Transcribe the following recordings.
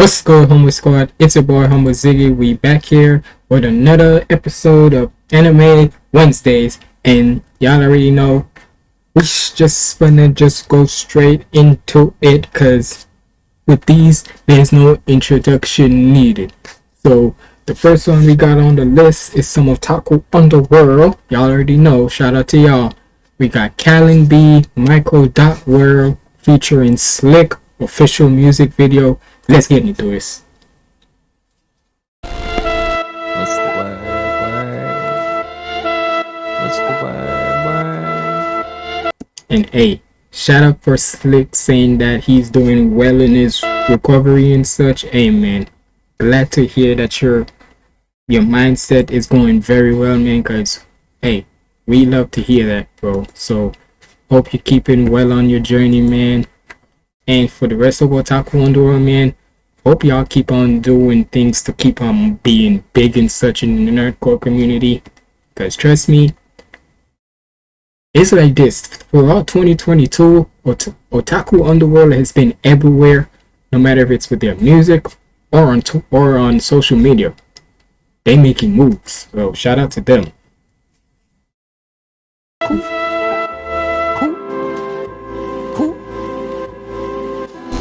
What's good, Humble Squad? It's your boy Humble Ziggy. We back here with another episode of Anime Wednesdays, and y'all already know we just gonna just go straight into it, cause with these there's no introduction needed. So the first one we got on the list is some Otaku Underworld. Y'all already know. Shout out to y'all. We got Callon B, Michael Dot World featuring Slick official music video. Let's get into this. What's the word? Word. What's the word? Word. And hey, shout out for Slick saying that he's doing well in his recovery and such. Hey man, glad to hear that your your mindset is going very well, man. Cause hey, we love to hear that, bro. So hope you're keeping well on your journey, man. And for the rest of Otaku Underworld, man, hope y'all keep on doing things to keep on being big and such in the nerdcore community. Cause trust me, it's like this throughout 2022 Ot- otaku underworld has been everywhere no matter if it's with their music or on or on social media they making moves so shout out to them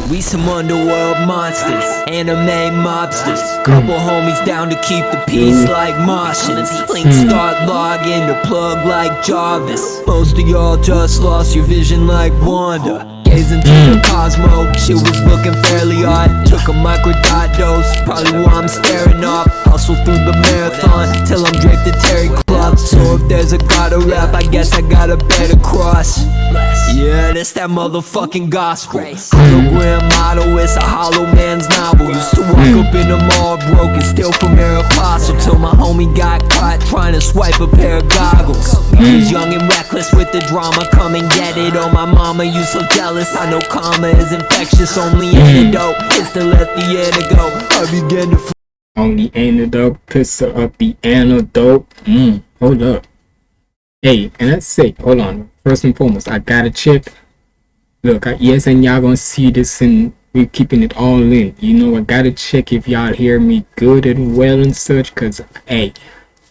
We some underworld monsters, anime mobsters. Mm. Couple homies down to keep the peace mm. like Martians. Mm. Link start logging to plug like Jarvis. Most of y'all just lost your vision like Wanda. Through the cosmo, She was looking fairly odd. Took a microdot dose, probably why I'm staring off. Hustle through the marathon till I'm draped in terry cloth. So if there's a gotta rap, I guess I gotta bear the cross. Yeah, that's that motherfucking gospel. Hologram motto, it's a hollow man's novel. Used to walk up in the mall broke and steal from Aeropostale till my homie got caught trying to swipe a pair of goggles. He's young and reckless with the drama, come and get it. Oh, my mama, you so jealous. I know karma is infectious, only antidote is to let the antidote. I began to on the antidote pistol up the antidote. Mm, hold up. Hey and let's say hold on. First and foremost i gotta check look I, yes and y'all gonna see this and we keeping it all in. You know i gotta check if y'all hear me good and well and such because hey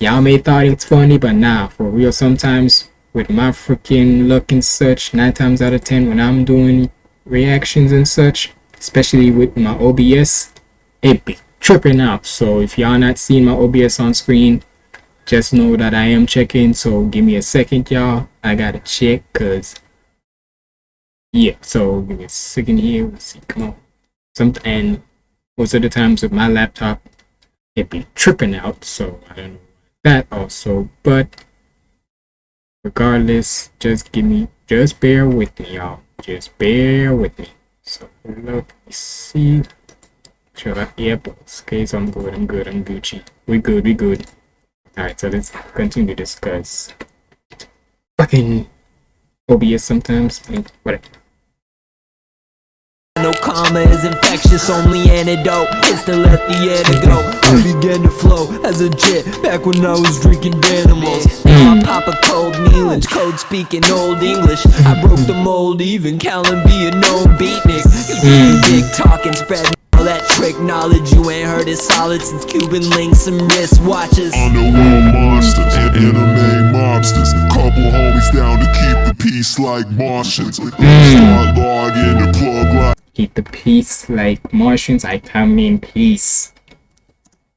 y'all may thought it's funny but nah for real sometimes with my freaking luck and such nine times out of ten when i'm doing reactions and such especially with my obs it be tripping out. So if y'all not seeing my obs on screen just know that i am checking. So give me a second y'all. I gotta check because yeah so give me a second here. Let's see come on. Something and most of the times with my laptop it be tripping out. So i don't know that also but regardless just give me just bear with me y'all. Just bear with me. So look see. Sure that yep okay so i'm good i'm good i'm gucci. We good we good. All right so let's continue to discuss. Fucking obs sometimes. Whatever No karma is infectious, only antidote is to let the air go. I began to flow as a jet back when I was drinking Danimals. Now I pop a cold Neelange, code speaking old English. I broke the mold, even Callon be a known beatnik. You big hmm. talking, spreading all that trick knowledge. You ain't heard it solid since Cuban links and wristwatches. Underworld monsters, and anime mobsters. Couple homies down to keep the peace like Martians. Hmm. Start logging the plug like keep the peace like martians i come in peace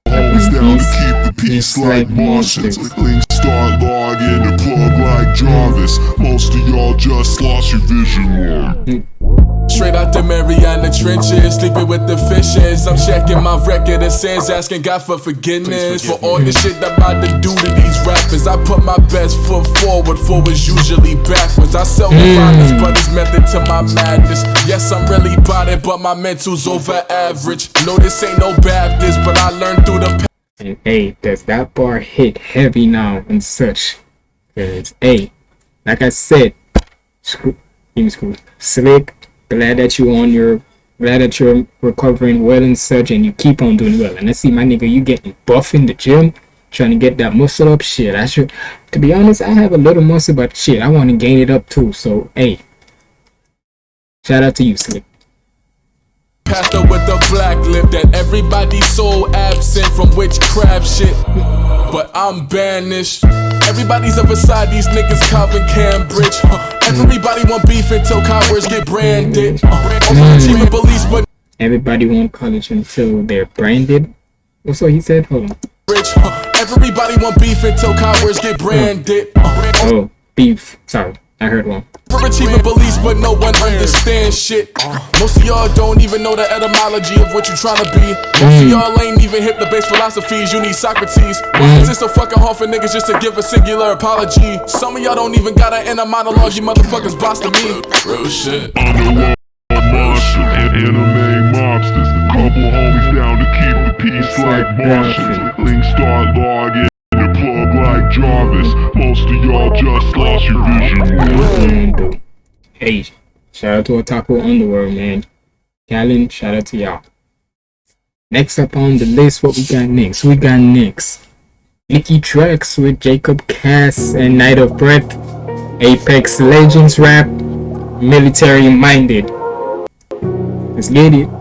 Always down to keep the Peace peace like like Martians. Link start logging the plug like Jarvis. Most of y'all just lost your vision line. Mm. Straight out the Mariana trenches, sleeping with the fishes. I'm checking my record of sins, asking God for forgiveness for all the shit I'm about to do to these rappers. I put my best foot forward for what's usually backwards. I sell the hmm. finest, but it's method to my madness. Yes, I'm really about it, but my mental's over average. No, this ain't no Baptist, but I learned through the and hey does that bar hit heavy now and such because hey like i said screw screw slick glad that you're on your glad that you're recovering well and such and you keep on doing well. And i see my nigga you getting buff in the gym trying to get that muscle up. Shit i should to be honest i have a little muscle but shit i want to gain it up too. So hey. Shout out to you slick. Pastor with a black lip that everybody so absent from witchcraft shit. But I'm banished. Everybody's up beside these niggas, Calvin Cambridge. Uh, everybody want beef until cowards get branded. Uh, police, but Everybody want college until they're branded. What's what he said? Hold on. Uh, everybody want beef until cowards get branded. Uh, Oh, beef. Sorry, I heard one. Overachieving beliefs, but no one understands shit. Most of y'all don't even know the etymology of what you' trying to be. Most of y'all ain't even hip the base philosophies. You need Socrates. Why is it so fucking hard for niggas just to give a singular apology? Some of y'all don't even got an inner monologue. You motherfuckers boss to me. Real shit. Underworld monsters, anime mobsters. Couple homies down to keep the peace like Martians. Things start logging. Like Jarvis. Most of y'all just lost your vision. Hey, shout out to Otaku Underworld, man. Callon, shout out to y'all. Next up on the list, what we got next? We got next. Nicky Tracks with Jacob Cass and Night of Breath. Apex Legends rap. Military minded. Let's get it.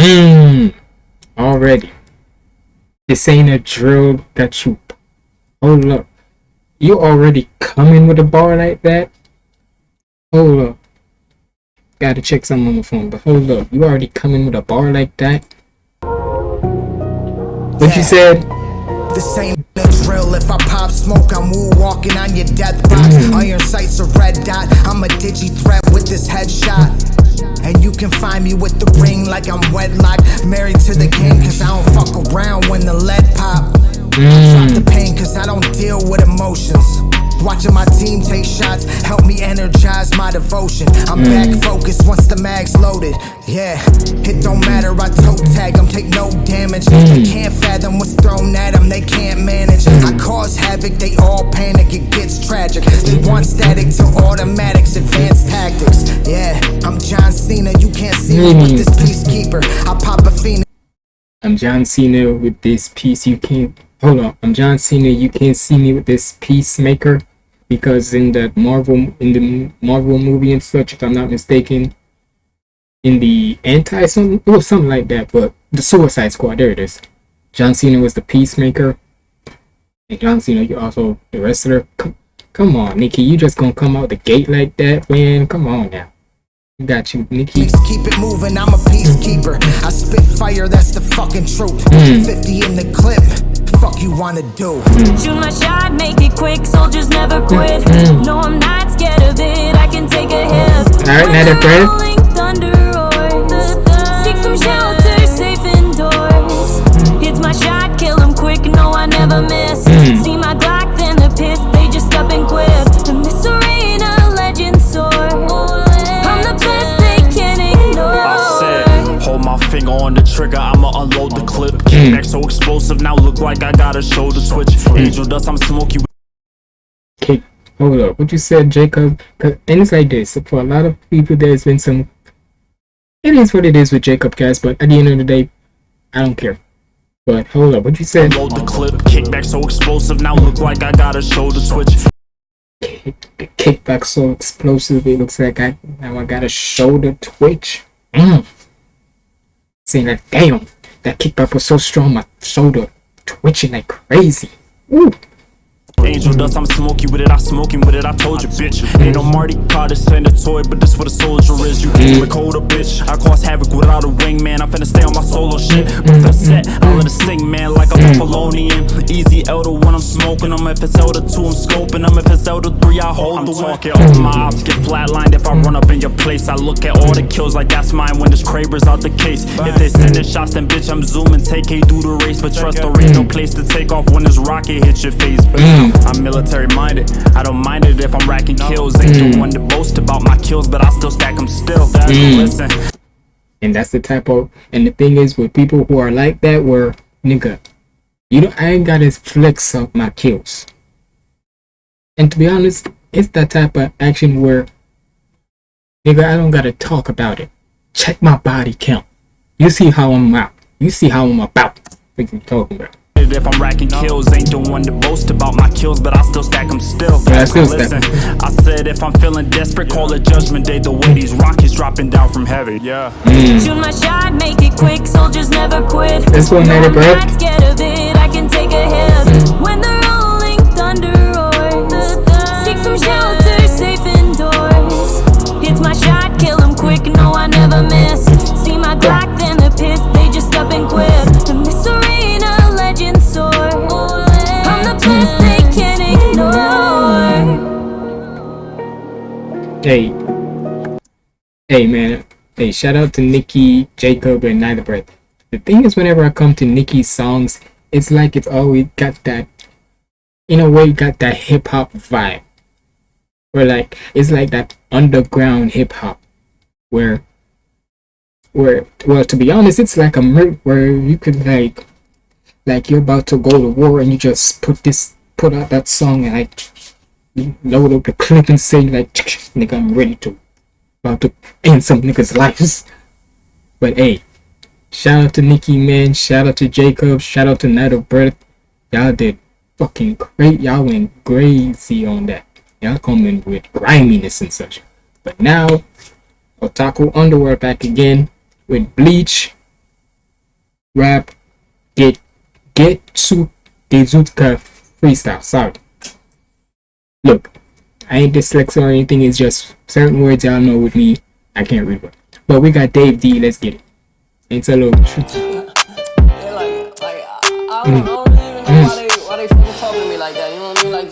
Mmm. Already. This ain't a drill that you. Hold up. You already coming with a bar like that? Hold up. Gotta check something on the phone, but hold up. You already coming with a bar like that? What you said? This ain't a drill. If I pop smoke, I'm walking on your death box. Mm. Iron sights a red dot. I'm a digi threat with this headshot. And you can find me with the ring like I'm wedlocked. Married to the king, cause I don't fuck around when the lead pop. Mm. Drop the pain, cause I don't deal with emotions. Watching my team take shots help me energize my devotion. I'm back mm. focused once the mag's loaded. Yeah, it don't matter, I toe tag them, take no damage. Mm. They can't fathom what's thrown at them, they can't manage. Mm. I cause havoc, they all panic, it gets tragic. They want static to automatics, advanced tactics. Yeah, I'm John Cena, you can't see me with this peacekeeper. I pop a phoenix. I'm John Cena with this piece. You can't. Hold on. I'm John Cena. You can't see me with this peacemaker because in the Marvel in the Marvel movie and such, if I'm not mistaken, in the anti something was something like that. But the Suicide Squad. There it is. John Cena was the peacemaker. And John Cena, you also the wrestler. Come, come on, Nikki. You just gonna come out the gate like that, man? Come on now. Got you, Nikki. Keep it moving, I'm a peacekeeper. I spit fire, that's the fucking truth. Hmm. 50 in the clip, fuck you wanna do? Shoot my shot, make it quick, soldiers never quit. Mm-hmm. No, I'm not scared of it, I can take a hit. Alright, When now the that bread. rolling thunder roars, seek some shelter, safe indoors. Mm. It's my shot, kill 'em quick, no, I never miss. Mm. See my Glock, then the piss, they just up and quit. In this legend soar. I'm the best they can ignore. I said, hold my finger on the trigger, I'ma unload the clip. Kickback so explosive, now look like I got a shoulder twitch. Angel dust, I'm smoky Okay, hold up. What you said, Jacob? 'Cause- And it's like this. For a lot of people, there's been some. It is what it is with Jacob Cass, but at the end of the day, I don't care. But hold up. What you said? Load the clip, kickback so explosive, now look like I got a shoulder twitch. Kick, kickback so explosive, it looks like I now I got a shoulder twitch. Mm. Saying that, damn, that kickback was so strong, my shoulder twitching like crazy. Ooh. Angel dust, I'm smoky with it, I'm smoking with it, I told you, bitch. Ain't no Marty Carter send a toy, but this what a soldier is. You can't record a bitch. I cause havoc without a ring, man. I'm finna stay on my solo shit. With the set, I let it sing, man, like a Polonian. Easy Elder when I'm smoking them. If it's Elder 2, I'm scoping them. If it's Elder 3, I hold I'm the talking all my ops get flatlined. If I run up in your place, I look at all the kills like that's mine when this Kraber's out the case. If they sending shots, then bitch, I'm zooming. Take K do the race, but trust there ain't no place to take off when this rocket hits your face. I'm military minded. I don't mind it if I'm racking kills. Ain't the mm. one to boast about my kills, but I still stack them still. Mm. Listen. And that's the type of and the thing is with people who are like that where nigga, you don't I ain't gotta flex up my kills. And to be honest, it's that type of action where nigga I don't gotta talk about it. Check my body count. You see how I'm out. You see how I'm about. What you talking about? If I'm racking kills, ain't the one to boast about my kills, but I still stack them still. Yeah, I still stack Listen, 'em. I said if I'm feeling desperate, call it judgment day. The way these rockets dropping down from heaven. Yeah. Mm. Shoot my shot, make it quick, soldiers never quit. This one, No, Native I'm not scared of it, I can take a hit. Mm. When the rolling thunder roars, seek some shelter, safe indoors. It's my shot, kill 'em quick, no, I never miss. See my Glock, Hey. Hey man. Hey, shout out to Nikki, Jacob, and Neither Breath. The thing is whenever I come to Nikki's songs, it's like it's always got that in a way got that hip hop vibe. Where like it's like that underground hip hop where where well to be honest it's like a mer- where you could like like you're about to go to war and you just put this put out that song and like load up the clip and say like nigga I'm ready to about to end some niggas' lives. But hey, shout out to Nikki man, shout out to Jacob, shout out to Night of Birth. Y'all did fucking great. Y'all went crazy on that. Y'all coming with griminess and such. But now, Otaku Underworld back again with Bleach, Rap, Get, Get to Dezutka Freestyle. Sorry. Look, I ain't dyslexic or anything. It's just certain words y'all know with me. I can't read. But we got Dave D. Let's get it. It's a little. Like,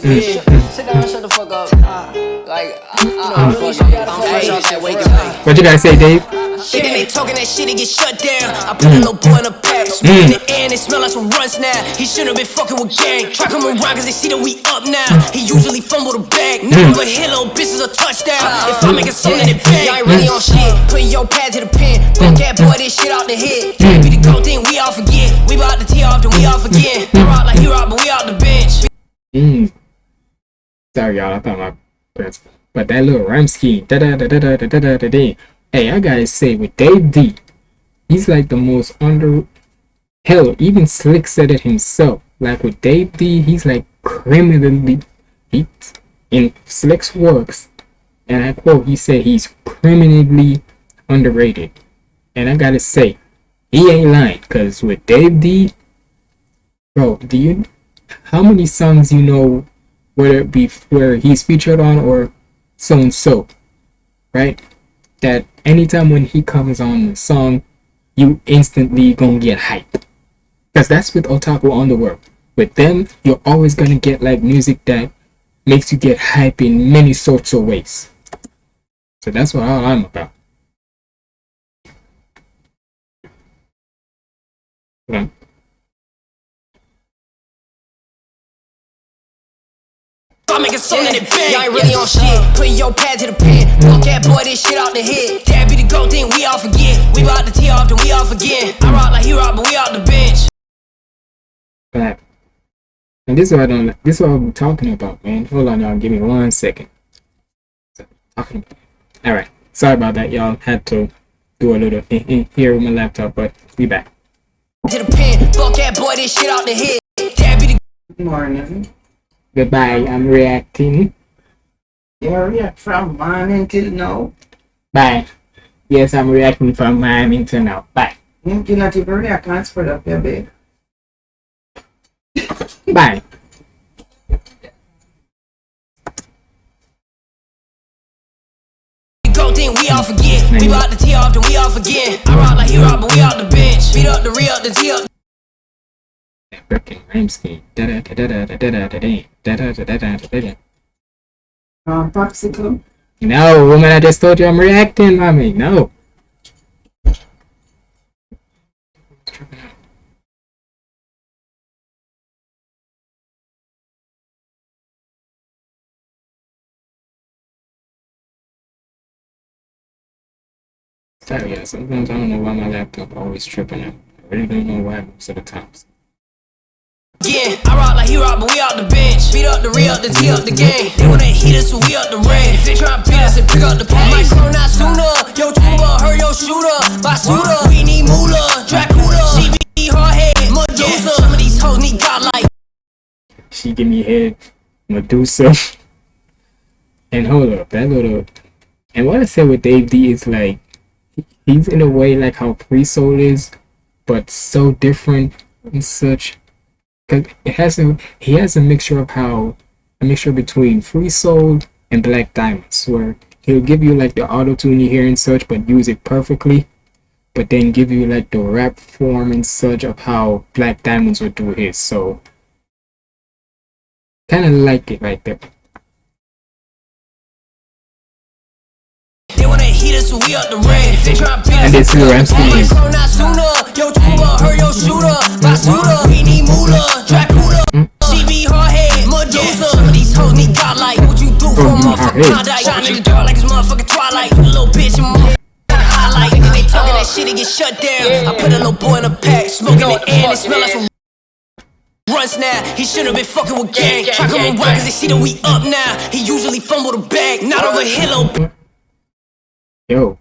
like, I, I, don't, I don't even know why they, why they fucking talking to me like that. You know what the you gotta say, Dave? Shit, they talking that shit, he get shut down. I put a mm. little boy in a pack, smoke in mm. the air, and it smell like some runs now. He shouldn't have been fucking with gang. Try come around, cause they see that we up now. He usually fumble the bag. Mm. Never hit little bitches a touchdown. If I make a song, then it bang. Y'all ain't really on shit. Putting your pad to the pen. Fuck that boy, this shit out the head. Can't be the goat thing, we all forget. We bout to tee off, then we off again. I rock like he rock, but we out the bench. Sorry, y'all. I thought my parents. But that little scheme. Da da da da da da da da da. Hey, I gotta say, with Dave D, he's like the most under. Hell, even Slick said it himself. Like with Dave D, he's like criminally. He, in Slick's works, and I quote, he said he's criminally underrated. And I gotta say, he ain't lying. Cause with Dave D, bro, do you how many songs you know whether it be where he's featured on or so and so right? That anytime when he comes on the song you instantly gonna get hype because that's with otaku underworld with them you're always gonna get like music that makes you get hype in many sorts of ways. So that's what all i'm about on. I make a song and it bang. Y'all ain't really on shit. Putting your pad to the pen. Fuck that boy, this shit out the head. That be the goat thing, we all forget. We bout to tee off, then we off again. I rock like he rock, but we out the bench. But and this is what I don't this is what I'm talking about, man. Hold on, y'all. Give me one second. Talking. All right. Sorry about that, y'all. Had to do a little eh, eh, here with my laptop, but we back. To the pen. Fuck that boy, this shit out the head. That be the morning. Goodbye. I'm reacting. Area from morning till now. Bye. Yes, I'm reacting from morning to now. Bye. You cannot even react. I can't spread up your bed. Bye. goat thing, we all forget. We bout to tee off, then we off again. I rock like he rock, but we out the bench. Beat up the re up the tee up. Freaking rhyme scheme. Da da da da da da da da da da da da da da da. Um, popsicle. No, woman, I just told you I'm reacting, mommy. No. Sorry, yeah, sometimes I don't know why my laptop always tripping out. I really don't know why most of the times. Again. I rock like he rock, but we out the bench. Beat up the re up the up the game. They wanna heat us, so we up the range. If they try to beat us and pick up the pace. Grow not sooner. Yo, tuba, her yo shooter. Shooter. We need moolah, Dracula. She be hard head, Medusa. Some of these hoes need God like. She give me head, Medusa. and hold up, that little. And what I said with Dave D is like, he's in a way like how Pre Soul is, but so different and such. Cause it has a he has a mixture of how a mixture between Free Soul and Black Diamonds, where he'll give you like the auto tune you hear and such, but use it perfectly. But then give you like the rap form and such of how Black Diamonds would do his. So kind of like it right there. And this is where I'm speaking. Might grow not sooner. Yo, tuba, her yo shooter. My shooter. We need moolah, Dracula. She be hard head, Medusa. Some of these hoes need God like. What you do for a motherfucking hey. Klondike? Shining the dark like it's motherfucking Twilight. Little bitch, and motherfucking highlight. Think they talking that shit, it get shut down. I put a little boy in a pack, smoking the air, and it smell like some Runs now, he shouldn't been fucking with gang. Try come around cause they see that we up now. He usually fumble the bag, not over here, little bitch. Yo,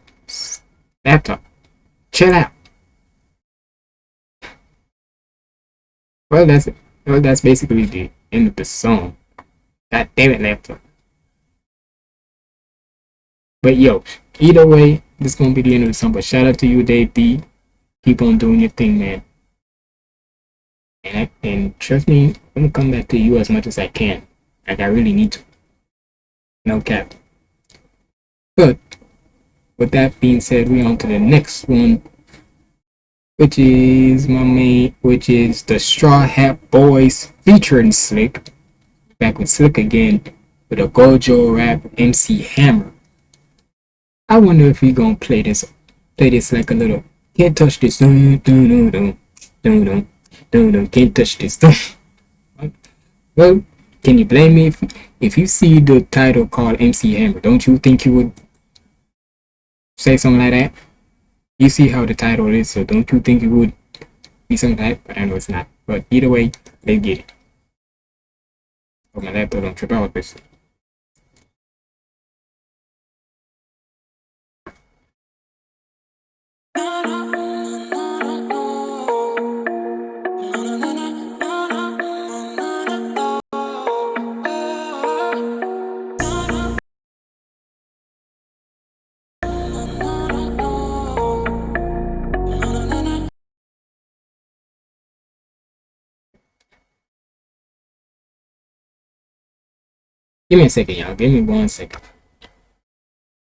laptop, chill out. Well, that's well, that's basically the end of the song. God damn it, laptop. But yo, either way, this is gonna be the end of the song. But shout out to you, Dave D. Keep on doing your thing, man. And I, and trust me, I'm gonna come back to you as much as I can. Like I really need to. No cap. But with that being said, we on to the next one, which is my main, which is the Straw Hat Boys featuring Slick, back with Slick again with a Gojo rap MC Hammer. I wonder if we gonna play this, play this like a little. Can't touch this. Dun, dun, dun, dun, dun, can't touch this. Well, can you blame me if if you see the title called MC Hammer? Don't you think you would say something like that. You see how the title is, so don't you think it would be something like that? But I know it's not. But either way, let's get it. My laptop don't trip out with this. Give me a second, y'all. Give me one second.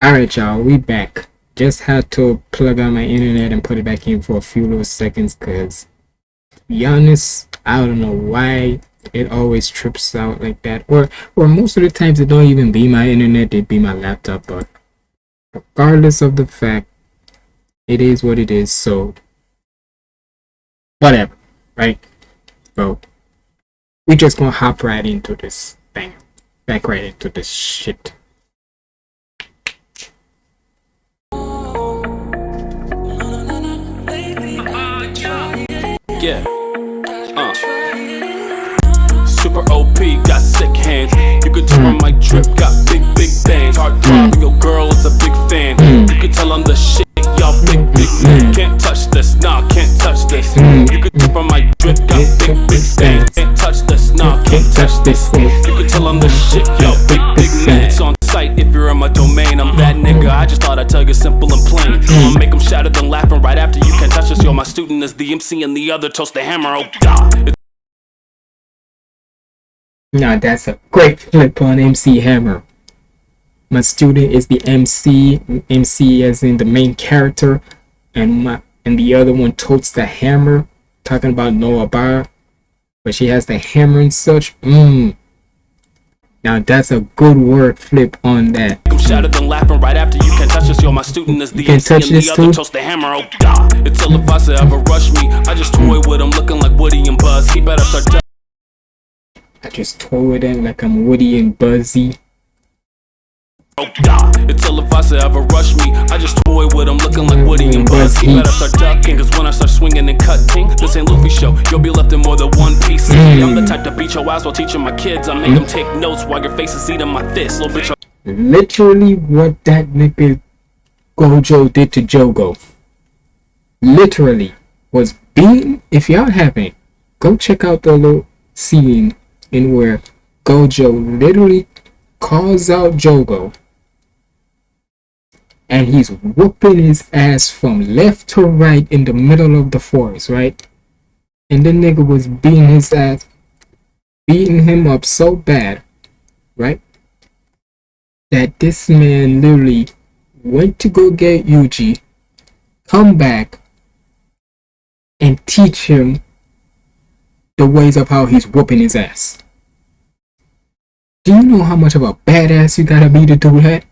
Alright, y'all. We back. Just had to plug out my internet and put it back in for a few little seconds because, to be honest, I don't know why it always trips out like that. Or, or most of the times it don't even be my internet, it be my laptop. But regardless of the fact, it is what it is. So, whatever, right? So, we just gonna hop right into this thing back right into this shit. Yeah. Uh. Super OP, got sick hands. You can tell my mic drip, got big, big bands. Hard driving, your girl is a big fan. You can tell I'm the shit, big, big. Mm. Can't touch this, nah, can't touch this. Mm. You can tell my mic drip, got big, big bands. Can't touch this, nah, can't touch this. You can tell I'm the mm. shit, y'all big, big man. It's on site if you're in my domain. I'm that nigga, I just thought I'd tell you simple and plain. I'ma make them shatter, then laughing right after you can't touch us. Yo, my student is the MC and the other toast the hammer, oh god. Now that's a great flip on MC Hammer. My student is the MC, MC as in the main character, and my and the other one totes the hammer, talking about Nobara, but she has the hammer and such. Mmm. Now that's a good word flip on that. I'm shattered then laughing right after you can't touch us. Yo, my student is the MC and the other toast the hammer. Oh god, it's I say ever rush me. I just toy with him, looking like Woody and Buzz. He better start. I just toy with them like I'm Woody and Buzzy. It's ill if boss to ever rush me. I just toy with him, looking like Woody and Buzz. He better start ducking, cause when I start swinging and cutting, this ain't Luffy show. You'll be left in more than one piece. Mm. I'm the type to beat your ass while teaching my kids. I make them take notes while your face is eating my fist. Little bitch, literally what that nigga Gojo did to Jogo. Literally was beating. If y'all haven't, go check out the little scene in where Gojo literally calls out Jogo and he's whooping his ass from left to right in the middle of the forest, right? And the nigga was beating his ass, beating him up so bad, right? That this man literally went to go get Yuji, come back, and teach him the ways of how he's whooping his ass. Do you know how much of a badass you gotta be to do that?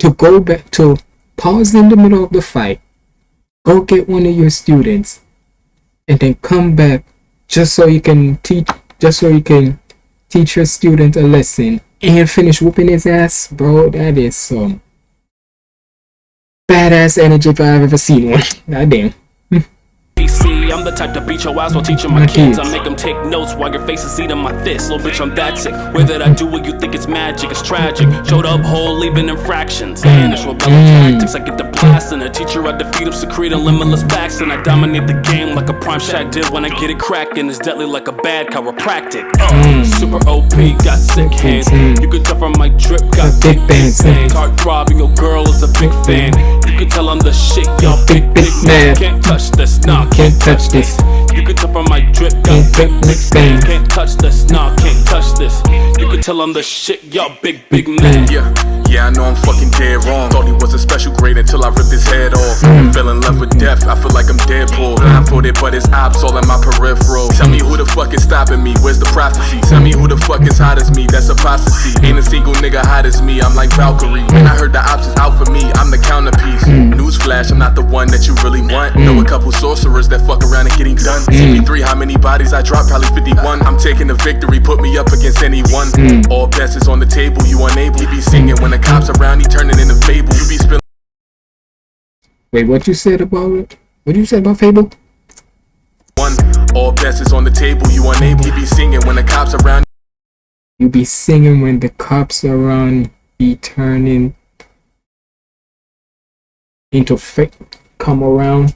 To go back to pause in the middle of the fight, go get one of your students, and then come back just so you can teach just so you can teach your student a lesson and finish whooping his ass, bro. That is some badass energy if I've ever seen one. God damn. PC. I'm the type to beat your ass while teaching my My kids. I make them take notes while your face is eating my fist. Little bitch, I'm that sick. Where did I do what you think it's magic? It's tragic. Showed up whole, leaving infractions. Mm. And it's rebellion mm. tactics. I get the blast and a teacher. I defeat him, secrete limitless backs. And I dominate the game like a prime shot did when I get it cracking. It's deadly like a bad chiropractic. Mm. Uh, super OP, got sick hands. You can tell from my drip, got big bands. Heart throbbing, your girl is a big fan. You can tell I'm the shit, y'all big, big man. Can't touch this, nah, Can't touch this. you can tell from my drip, got big, big bang. Can't touch this, nah, can't touch this. You can tell I'm the shit, y'all big, big man. Yeah, yeah, I know I'm fucking dead wrong. Thought he was a special grade until I ripped his head off. Mm. Fell in love with death, I feel like I'm Deadpool. Blindfolded, but his ops all in my peripheral. Tell me who the fuck is stopping me, where's the prophecy? Tell me who the fuck is hot as me, that's apostasy. Ain't a single nigga hot as me, I'm like Valkyrie. Man, I heard the ops is out for me, I'm the counterpiece. Mm. Newsflash, I'm not the one that you really want. Know mm. a couple sorcerers that fuck around and getting done. CP3, how many bodies I dropped? Probably 51. I'm taking the victory, put me up against anyone. Mm. All bets is on the table, you unable. He be singing when the cops around, he turning into fable. You be spilling. Wait, what you said about it? What you said about Fable? One, all bets is on the table, you unable. He be singing when the cops around. You be singing when the cops around, be turning into fake come around.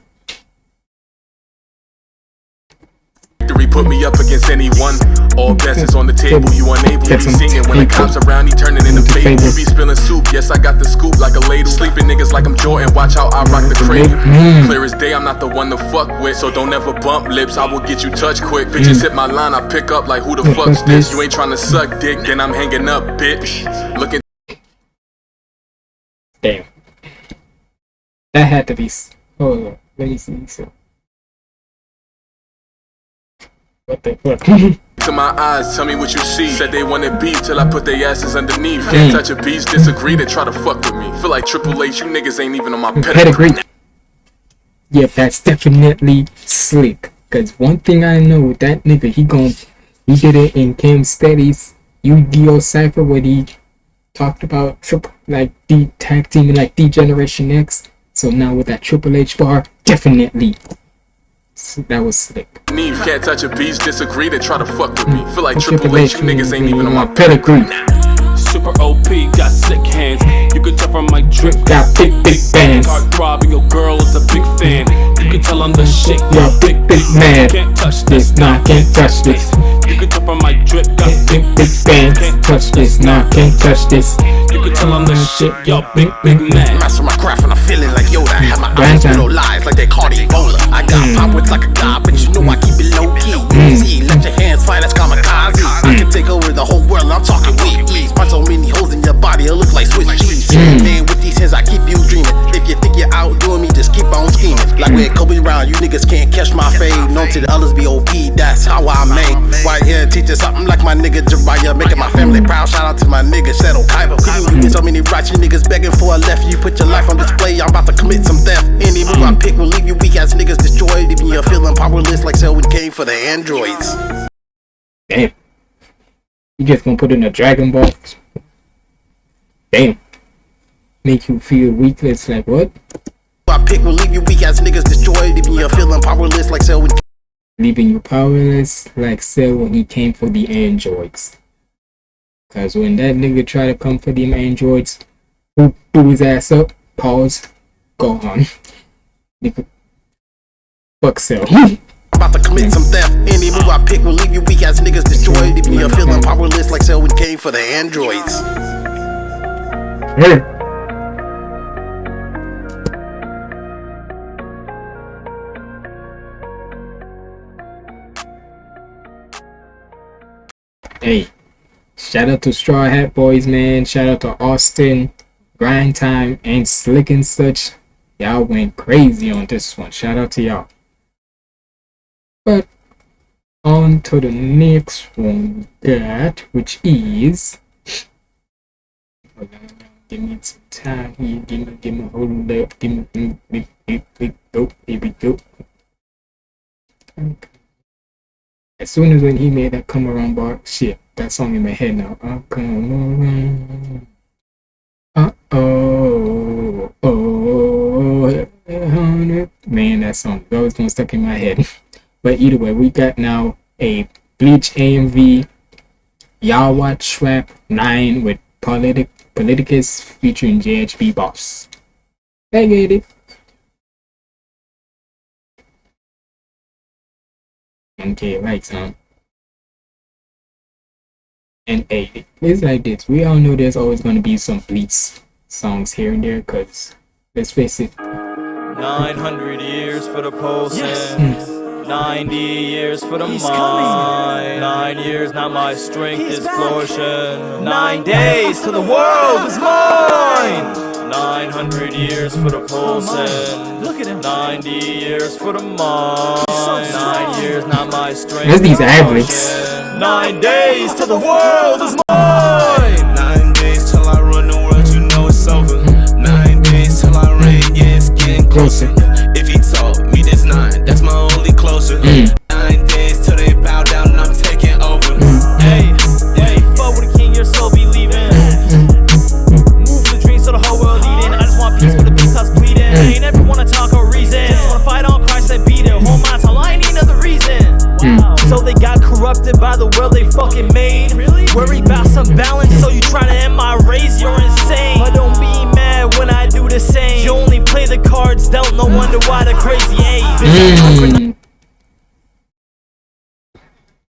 Victory put me up against anyone. All bets is on the table, you unable. to be singing when the cops around, he turning into fable. You be spilling soup, yes, I got the scoop like a ladle. Sleeping niggas like I'm Jordan, watch how I rock the mm-hmm. cradle. Mm-hmm. Clear as day, I'm not the one to fuck with. So don't ever bump lips, I will get you touched quick. Bitches mm. hit my line, I pick up like who the fuck's this? You ain't trying to suck dick, then I'm hanging up, bitch. Looking Damn. That had to be. s- Hold. Let me see. So. What the fuck? to my eyes, tell me what you see. Said they wanted beef till I put their asses underneath. Hmm. Can't touch a beast, disagree, they try to fuck with me. Feel like Triple H, you niggas ain't even on my pedigree. Yep, that's definitely slick. Cause one thing I know, with that nigga, he gon' he did it in Cam Steady's Yu-Gi-Oh! Cypher where he talked about triple like D tag team like D Generation X. So now with that Triple H bar, definitely. That was slick. Neve can't touch a beast, disagree, they try to fuck with me. Feel like Triple H, you niggas ain't even on my pedigree. Super OP, got sick hands. You can tell from my drip, Got big, big bands. Heart throbbing, your girl is a big fan. You can tell I'm the shit, You're a big, big man. Can't touch this, Nah, can't touch this. You can tell from my drip, got Big, big bands. Touch this, nah, can't touch this. You can tell I'm the shit, y'all big, big man. Master my craft and I'm feeling like Yoda. I have my eyes Grandson. with no lies like they caught Ebola. I got Mm. pop with like a god, but you know I keep it low key. See, let your hands fly, that's kamikaze. I can take over the whole world, I'm talking with ease. Punch so many holes in your body, it'll look like Swiss cheese. Mm. Man, with these hands, I keep you dreaming. If you think you're outdoing me, just keep on scheming. Like with Kobe Brown, you niggas can't catch my fade. Known to the others be OP, that's how I made. Right here, teaching something like my nigga Jariah. Making my family proud, shout out to my nigga Shadow Kaiba. You get so many rights, you niggas begging for a left. You put your life on display, I'm about to commit some theft. Any move I pick will leave you weak ass niggas destroyed. Leaving you're feeling powerless like Cell when came for the androids. Damn. You just gonna put in a Dragon Ball? Damn. Make you feel weakless. Like what? I pick will leave you weak as niggas destroyed, leaving you feeling powerless like Cell when Leaving you powerless like Cell when he came for the androids. Cause when that nigga try to come for them androids, who blew his ass up? Pause. Go on. Nigga. Fuck Cell. about to commit some theft. Any move I pick will leave you weak as niggas destroyed, leaving you feeling powerless like Cell when came for the androids. Hey. Hey, shout out to Straw Hat Boys, man. Shout out to Austin, Grind Time, and Slick and such. Y'all went crazy on this one. Shout out to y'all. But on to the next one got, which is. Give me some time here. Give me, give me, hold up. Give me, give me. Here we go. Okay. As soon as when he made that come around bar, shit, that song in my head now. Uh, come around. Uh oh, oh, man, that song always gonna stuck in my head. but either way, we got now a Bleach AMV, Yhwach Trap 9 with Politic Politicus featuring JHB Boss. I get it. Okay, right, son. And hey, it's like this. We all know there's always going to be some Bleach songs here and there, because let's face it. 900 years for the pulsing. Hmm. 90 years for the He's mind. Nine years, not my strength is flourishing. Nine days till the world is mine. 900 years for the pulsing. Look at him. 90 years for the mind. Nine years, not my strength. There's these average. Nine days till the world is mine. Nine days till I run the world, you know it's over. Nine days till I reign, yeah, it's getting closer. So they got corrupted by the world they fucking made. Really? Worry about some balance, so you try to end my race, you're insane. But don't be mad when I do the same. You only play the cards dealt, no wonder why the crazy ain't. Mm.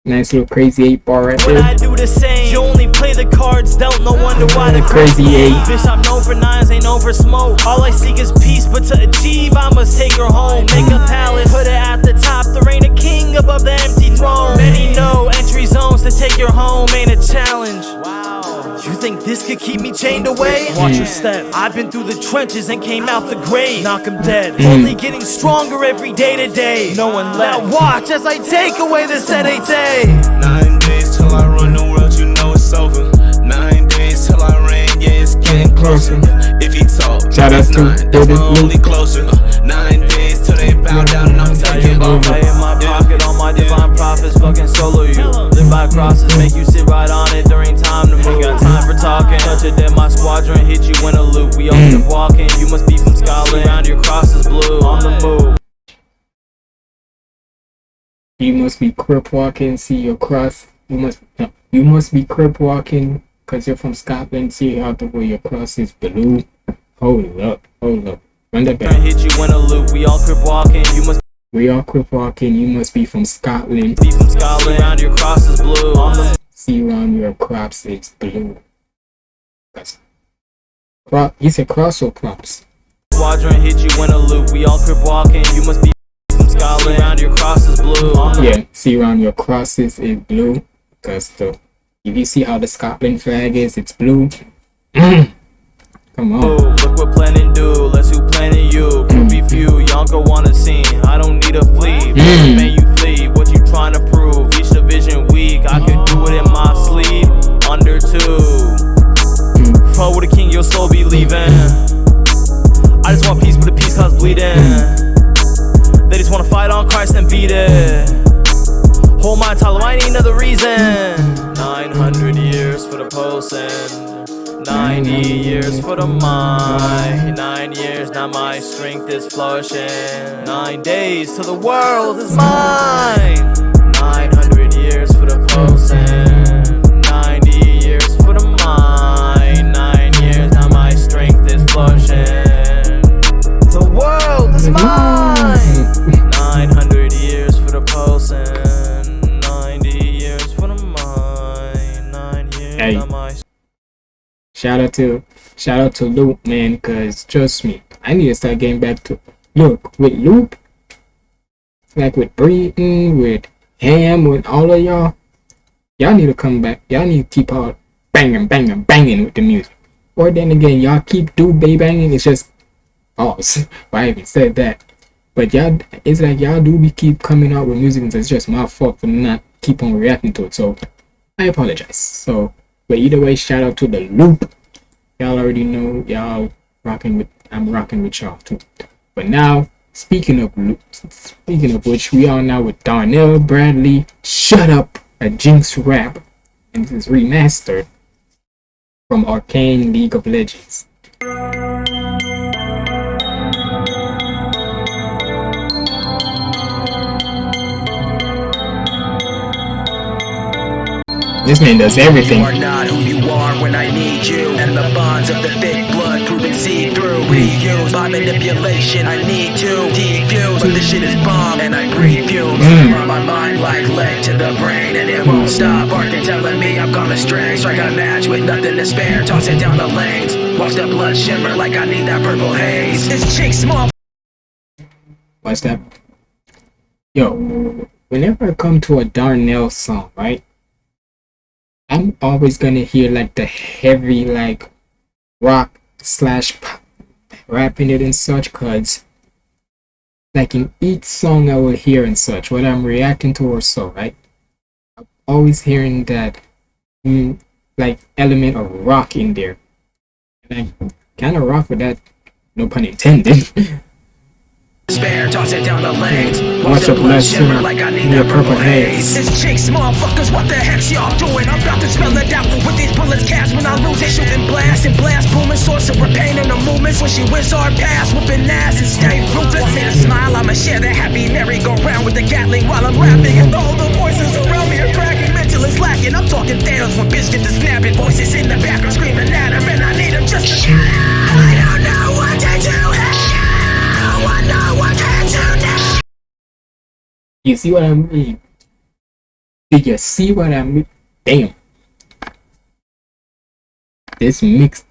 Nice little crazy eight bar right When I there. Do the same, you only play the cards dealt, no wonder why the Crazy crazy eight. Bitch, I'm known for nines, ain't known for smoke. All I seek is peace, but to achieve, I must take her home. Make a palace, put it at the top, the reign of king above the empty throne. Many know entry zones to take your home ain't a challenge. Wow. You think this could keep me chained away? Watch your step. I've been through the trenches and came out the grave. Knock 'em dead. Mm. Only getting stronger every day to day. No one left. Now watch as I take away this headache. Nine closer. If he talk, Shout out it's to nine, that's David my only closer. Nine days till they bow down and I'm taking over. I in my pocket, all my divine prophets fucking solo you. Live by crosses, make you sit right on it during time to move. Got time for talking. Touch it, then my squadron hit you in a loop. We all keep mm. walking. You must be from Scotland. Around your crosses blue. On the move. You must be crip walking, see your cross. You must no, you must be crip walking because you're from Scotland. See how the way your cross is blue. Hold up, hold up. Run that back. Hit you in a loop. We all crip walking. You must We are crip walking. You must be from Scotland. be from Scotland. Around your crosses blue. On the See around your crops is blue. That's crop. You said cross or crops? squadron hit you in a loop. We all crip walking. You must be from Scotland. Around your crosses blue. On the Yeah. See around your crosses is blue. Cause the you see how the Scotland flag is, it's blue. Come on. Move, Look what planning do, let's who planning you. Could be few, y'all go on a scene. I don't need a flee. Mm. Man, you flee. What you trying to prove? Each division weak. I could do it in my sleep. Under two. Fuck with the king, your soul be leaving. I just want peace, but the peace cause bleeding. They just wanna fight on Christ and beat it. Hold my title, I need another reason. 900 years for the pulsing. 90 years for the mind. Nine years, now my strength is flourishing. Nine days till the world is mine. 900 years for the pulsing. 90 years for the mind. Nine years, now my strength is flourishing. The world is mine. Hey. Shout out to shout out to Loop, man, cause trust me, I need to start getting back to look with Loop, like with Breeden, with Ham, with all of y'all. Y'all need to come back. Y'all need to keep on banging, banging, banging with the music. Or then again, y'all keep do bay banging. It's just pause. Why even said that? But y'all, it's like y'all do be keep coming out with music, and it's just my fault for not keep on reacting to it. So I apologize. So, but either way, shout out to the loop. Y'all already know y'all rocking with. I'm rocking with y'all too. But now, speaking of loop, speaking of which, we are now with Darnell Bradley. Shut up, a Jinx rap, and this is remastered from Arcane League of Legends. This man does everything. You are not who you are when I need you. And the bonds of the thick blood proven see through. Reused by manipulation, I need to defuse. But this shit is bomb and I breathe fumes. Mm. Run my mind like lead to the brain. And it won't stop barking, telling me I'm gonna stray. Strike a match with nothing to spare. Toss it down the lanes. Watch the blood shimmer like I need that purple haze. This chick small. Watch that. Yo, whenever I come to a Darnell song, right? I'm always gonna hear like the heavy like rock slash pop, rapping it and such cause like in each song I will hear and such, what I'm reacting to or so, right? I'm always hearing that mm, like element of rock in there. And I kinda rock with that, no pun intended. Spare, toss it down the lanes. Watch the blood shimmer like I need that purple haze. This chicks, motherfuckers, what the heck's y'all doing? I'm about to spell it out with these bullets cast when I lose it. Shooting blast and blast, booming, sorcerer, pain in the movements. When she wins our pass, whooping ass and stay ruthless. See the smile, I'ma share the happy merry-go-round with the Gatling while I'm rapping. And all the voices around me are cracking, mental is lacking. I'm talking Thanos when bitch get the snapping. Voices in the background screaming at him, and I need him just to You see what I mean? Did you see what I mean? Damn. This mix,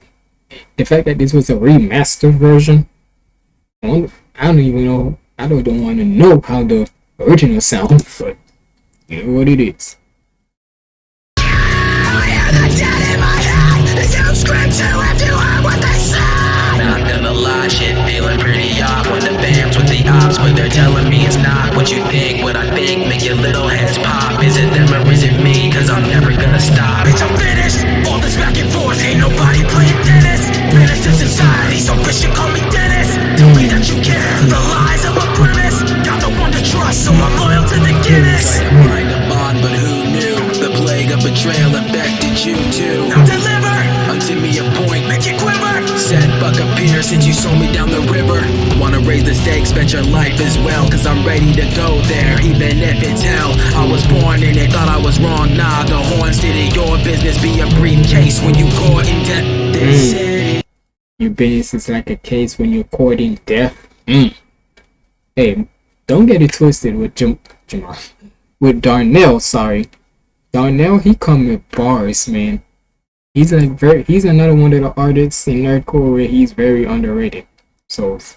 the fact that this was a remastered version, I, wonder, I don't even know, I don't, don't want to know how the original sounds, but you know what it is. But they're telling me it's not what you think. What I think make your little heads pop. Is it them or is it me? Cause I'm never gonna stop. Bitch, I'm finished. All this back and forth, ain't nobody playing tennis. Menace to society, so bitch, you call me Dennis. The way that you care, the lies of a premise. Got the one to trust, so I'm loyal to the Guinness. Try to find a bond, but who knew? The plague of betrayal infected you too. Now deliver unto me a point, make it quiver. Said Buck appear since you sold me down the river. Wanna raise the stakes, bet your life as well. Cause I'm ready to go there, even if it's hell. I was born in it, thought I was wrong. Nah, the horns did it. Your business be a briefcase when you caught in debt. This city. Your business is like a case when you're courting death. Mm. Hey, don't get it twisted with Jam- Jamal. With Darnell, sorry. Darnell, he come with bars, man. He's like very. He's another one of the artists in nerdcore where he's very underrated. So it's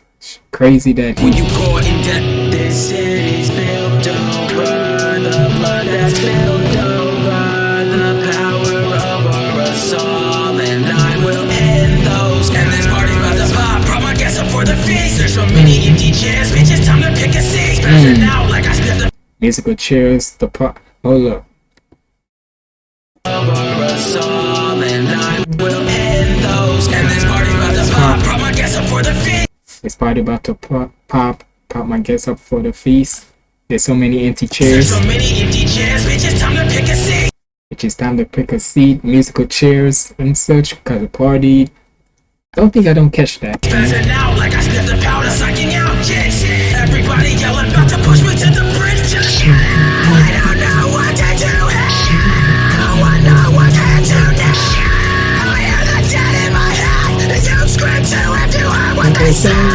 crazy that When you caught in debt, this city's built over the blood that's spilled over the power over us all, and I will end those. And this party about to pop. Brought my guess up for the feast. There's so many empty chairs, bitch. It's time to pick a seat. Passing Mm. out like I sniffed the musical chairs. The pop. Hold up. over us all, It's party about to pop. Pop. Pop my guests up for the feast. There's so many empty There's chairs. so many empty chairs, bitch. It's time to pick a seat. which is time to pick a seat, musical chairs and such because the party. Don't think I don't catch that. Spazzing out like I sniffed the powder, sucking out kids. Everybody yelling, about to push me to the bridge. I don't know what to do. No one know what to do now. I hear the dead in my head. You scream to him to hear what they say.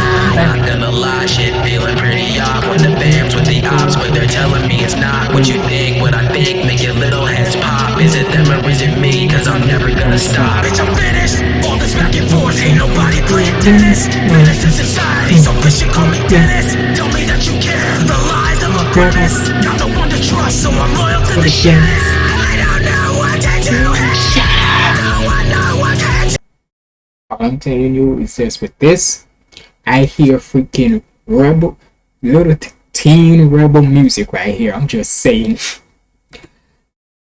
I'm never gonna. Bitch, I'm finished. All this back and forth, ain't nobody playing tennis. Finished in society, so bitch, you call me Dennis. Tell me that you care, the lies of a grimace. Got no one to trust, so I'm loyal to the shit. I don't know what to do. No one know what to do. All I'm telling you is just with this, I hear freaking rebel, little teen rebel music right here. I'm just saying.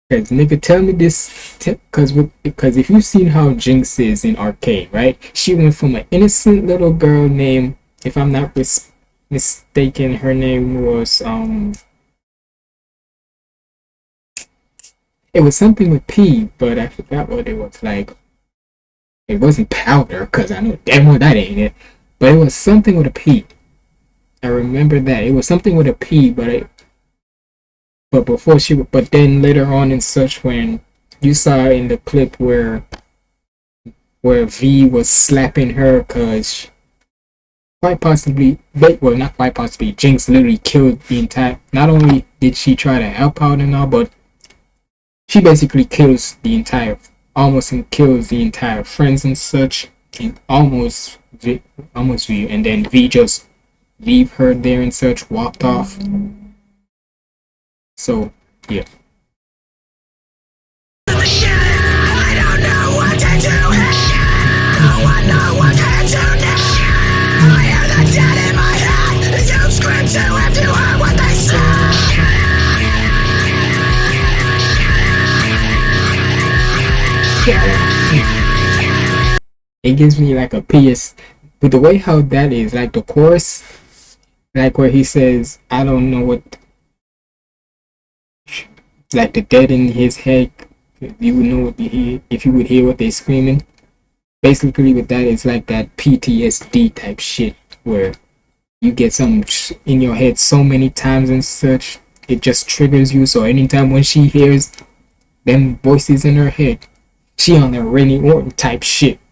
Cause nigga, tell me this, t- cause because if you've seen how Jinx is in Arcane, right? She went from an innocent little girl named, if I'm not mis- mistaken, her name was um. It was something with P, but I forgot what it was like. It wasn't powder, cause I know damn well that ain't it. But it was something with a P. I remember that it was something with a P, but it. But before she, but then later on in such when you saw in the clip where, where V was slapping her, cause quite possibly, but well not quite possibly, Jinx literally killed the entire. Not only did she try to help out and all, but she basically kills the entire almost kills the entire friends and such and almost almost V and then V just leave her there and such walked off so yeah. It gives me like a PS with the way how that is like the chorus like where he says I don't know what like the dead in his head you would know what you hear if you would hear what they're screaming. Basically with that it's like that PTSD type shit where you get something in your head so many times and such it just triggers you. So anytime when she hears them voices in her head she on the Randy Orton type shit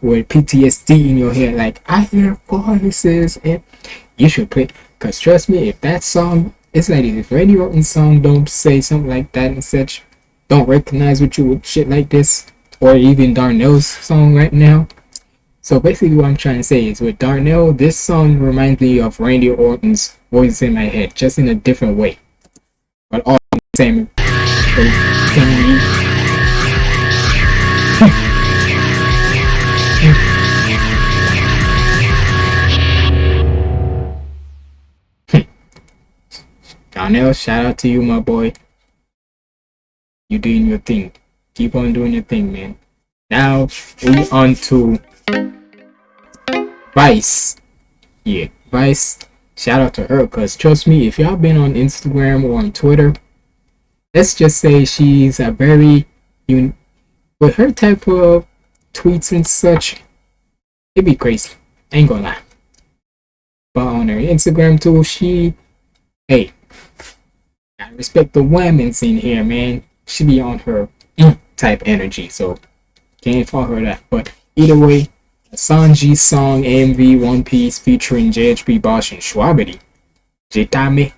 with PTSD in your head like I hear voices and you should play cause trust me if that song it's like if Randy Orton's song don't say something like that and such don't recognize with you with shit like this or even Darnell's song right now. So basically what I'm trying to say is with Darnell this song reminds me of Randy Orton's voice in my head just in a different way. But all the same Darnell, shout out to you, my boy. You doing your thing. Keep on doing your thing, man. Now we on to Vice. Yeah, Vice. Shout out to her, cause trust me, if y'all been on Instagram or on Twitter, let's just say she's a very un- with her type of tweets and such, it'd be crazy. Ain't gonna lie. But on her Instagram too, she hey, respect the women in here, man. She be on her type energy, so can't fault her that. But either way, Sanji song MV One Piece featuring JHP Bosch and Schwabity. Jitame.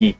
Yeah.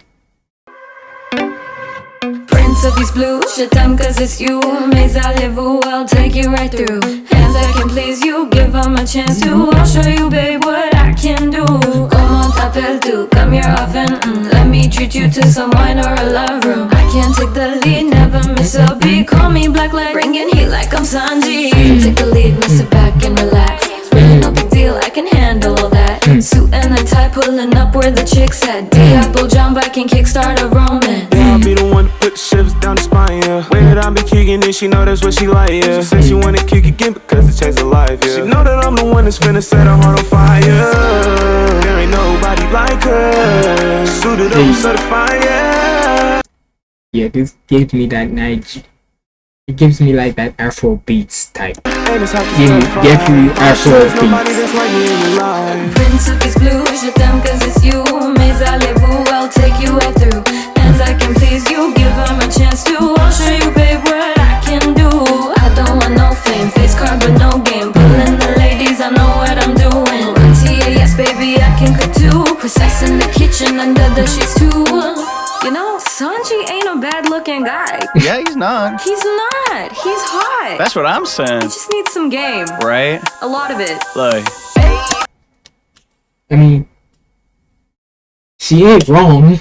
Prince of these blues, shit time cause it's you. Mais allez-vous, I'll take you right through. Hands that can please you, give them a chance to. I'll show you babe what I can do. Comment t'appelles-tu, come here often mm, Let me treat you to some wine or a love room. I can take the lead, never miss a beat. Call me black leg, bringing heat like I'm Sanji. Take the lead, miss it back and relax. Really no big deal, I can handle that Suit and a tie, pulling up where the chicks at mm. Diablo jump, I can kickstart a romance Yeah, I'll be the one to put the shivers down the spine, yeah. Way that I be kicking it, she know that's what she like, yeah. She said she mm. wanna kick again because it changed her life, yeah. She know that I'm the one that's finna set her heart on fire. There ain't nobody like her. Suited up, certified, yeah. Yeah, this gives me that night. It gives me like that Afro beats type. Give me definitely Afro beats. Prince of these blues, je t'aime cause it's you. Mais allez-vous, I'll take you right through. Hands I can please you, give them a chance to. I'll show you, babe, what I can do. I don't want no fame, face card, but no game. Pulling the ladies, I know what I'm doing. Run yes, baby, I can cook too. Precise in the kitchen, under the sheets too. You know, Sanji ain't a bad looking guy. Yeah, he's not. He's not. He's hot. That's what I'm saying. He just needs some game. Right? A lot of it. Like, I mean, she ain't wrong.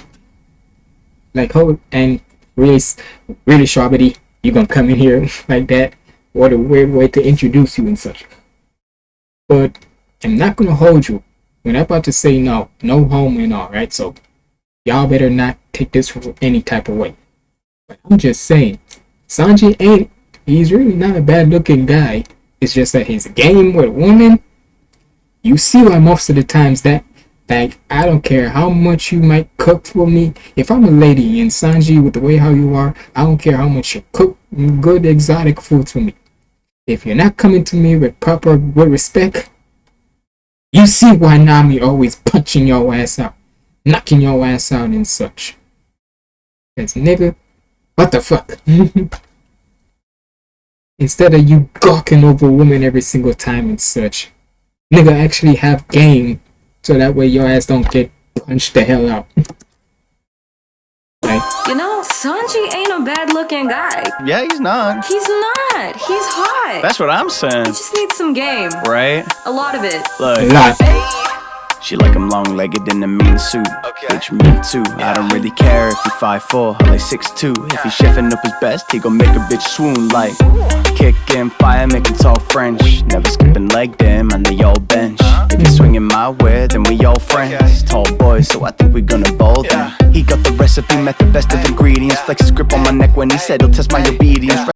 Like, oh, and really, really, Strawberry, you gonna come in here like that? What a weird way to introduce you and such. But I'm not gonna hold you when I'm about to say no, no home and all, right? So y'all better not take this any type of way. But I'm just saying, Sanji ain't. He's really not a bad looking guy. It's just that his game with women you see why most of the times that like I don't care how much you might cook for me. If I'm a lady and Sanji with the way how you are, I don't care how much you cook good exotic food for me. If you're not coming to me with proper with respect, you see why Nami always punching your ass out, knocking your ass out and such. Cause nigga, what the fuck? Instead of you gawking over women every single time and such nigga actually have game so that way your ass don't get punched the hell out. like, You know, Sanji ain't a bad looking guy. yeah, he's not. He's not. He's hot. That's what I'm saying. He just needs some game. Right? A lot of it. Like, a lot. She like I'm long legged in a mean suit. Bitch, me too. I don't really care if he 5'4 or like 6'2. If he chefing up his best, he gon' make a bitch swoon like Kicking fire, making talk French. Never skipping leg them on the old bench. Uh-huh. If you swinging my way, then we all friends. Tall boy, so I think we gonna bowl them. He got the recipe, met the best of ingredients. Flex his grip on my neck when he said he'll test my obedience.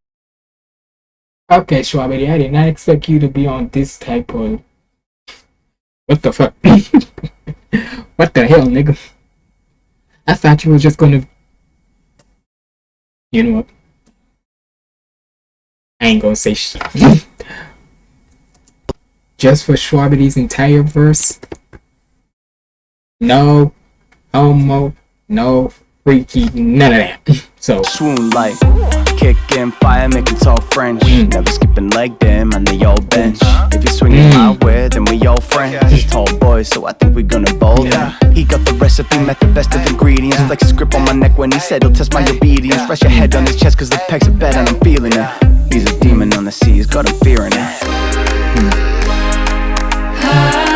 Okay, Strawberry, I did not expect you to be on this type of. What the fuck? what the hell, nigga? I thought you were just gonna. You know what? I ain't gonna say shit. just for Strawberry's entire verse. No homo, no freaky, none of that. So swoon like kicking fire, making talk French. Mm. Never skipping leg them on the old bench. Mm. If you swinging mm. my way, then we all friends. Tall boys, so I think we gonna bowl them. He got the recipe, method, best of ingredients. Flex his grip on my neck when he said he'll test my obedience. Rest your head on his chest, cause the pecs are bad and I'm feeling it. He's a demon on the seas, got him fearing it. Prince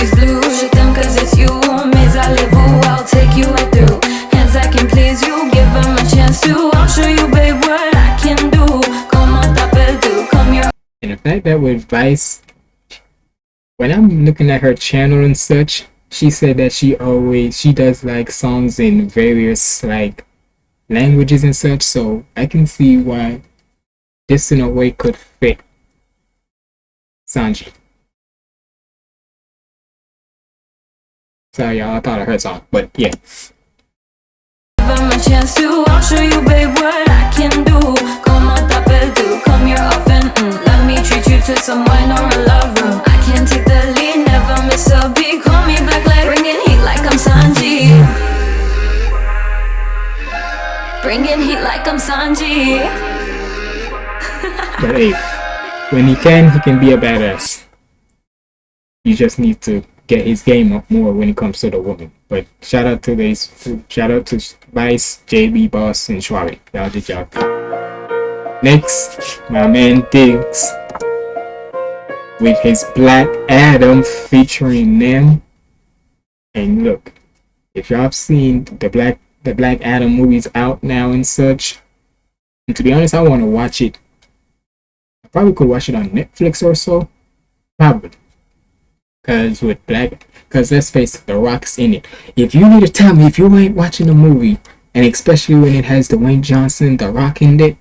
of these blues, je cause it's you. Mais allez-vous, I'll take you right through. Hands I can please you, give them a chance to. I'll show you, babe, what I can do. Comment t'appelles-tu? Come here. And fact that with Vice, when I'm looking at her channel and such, she said that she always she does like songs in various like languages and such. So I can see why this in a way could fit Sanji. Sorry, y'all. I thought I heard song, but yeah. Give them a chance to. I'll show you, babe, what I can do. Comment t'appelles-tu? Come here often. Mm. Let me treat you to some wine or a love room. I can take the lead, never miss a beat. Call me back like bringing heat like I'm Sanji. Bringing heat like I'm Sanji. But hey, when he can, he can be a badass. You just need to get his game up more when it comes to the woman. But shout out to these, shout out to Vice, JB, Boss, and Schwabi. Y'all did y'all. Next, my man Diggs with his Black Adam featuring them. And look, if y'all have seen the Black the Black Adam movies out now and such, and to be honest, I want to watch it. I probably could watch it on Netflix or so. Probably. Cause with Black, cause let's face it, The Rock's in it. If you need to tell me if you ain't watching a movie, and especially when it has Dwayne Johnson, The Rock in it,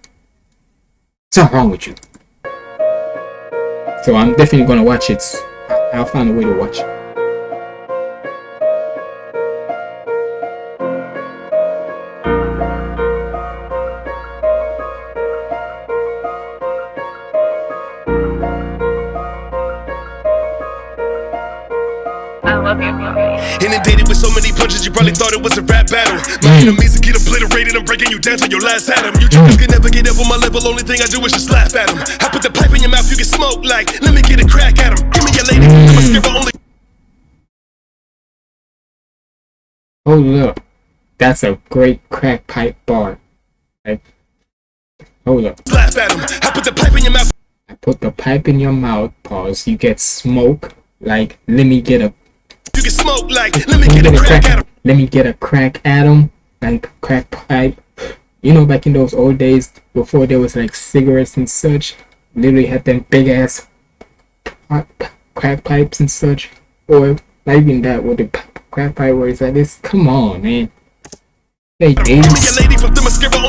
something wrong with you. So I'm definitely gonna watch it I'll find a way to watch it. Inundated with so many punches, you probably thought it was a rap battle. My enemies will get obliterated, I'm breaking you down to your last atom. You jokers can never get up on my level, only thing I do is just laugh at them. I put the pipe in your mouth, you can smoke like, let me get a crack at them. Give me your lady, I'm a skipper only. Oh, hold up. That's a great crack pipe bar. Like, hold up. Laugh at them. I put the pipe in your mouth. I put the pipe in your mouth, pause. You get smoke. Like, let me get a You can smoke like, let me get a crack at them. let me get a crack at 'em, like crack pipe. You know, back in those old days, before there was like cigarettes and such, literally had them big ass crack pipes and such, or not even that with the crack pipe where it's like this. Come on, man. Hey, Give me days. your lady from Themyscira, only way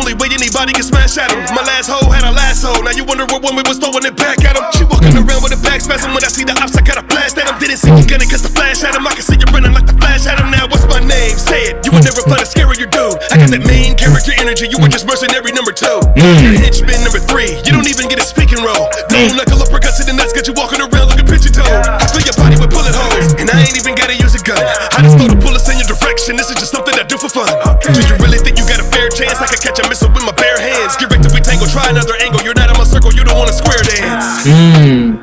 anybody can smash at him. My last hoe had a last hoe, now you wonder what woman was throwing it back at him. She walking around with a back spasm when I see the ops, I got a blast at him. Didn't see you gunning cause the flash at him. I can see you running like the flash at him. Now what's my name? Say it. You would never find a scarier dude. I got that main character energy, you were just mercenary number two. Mm. You're henchman number three, you don't even get a speaking role. Mm. Boom, like a to the nuts, got you walking around looking pigeon toe. I fill your body with bullet holes, and I ain't even gotta use a gun. I just throw the bullets in your direction, this is just something I do for fun. Do you really think you got a? I can catch a missile with my bare hands. Get right to we tango, try another angle. You're not in my circle, you don't want a square dance. Mmm.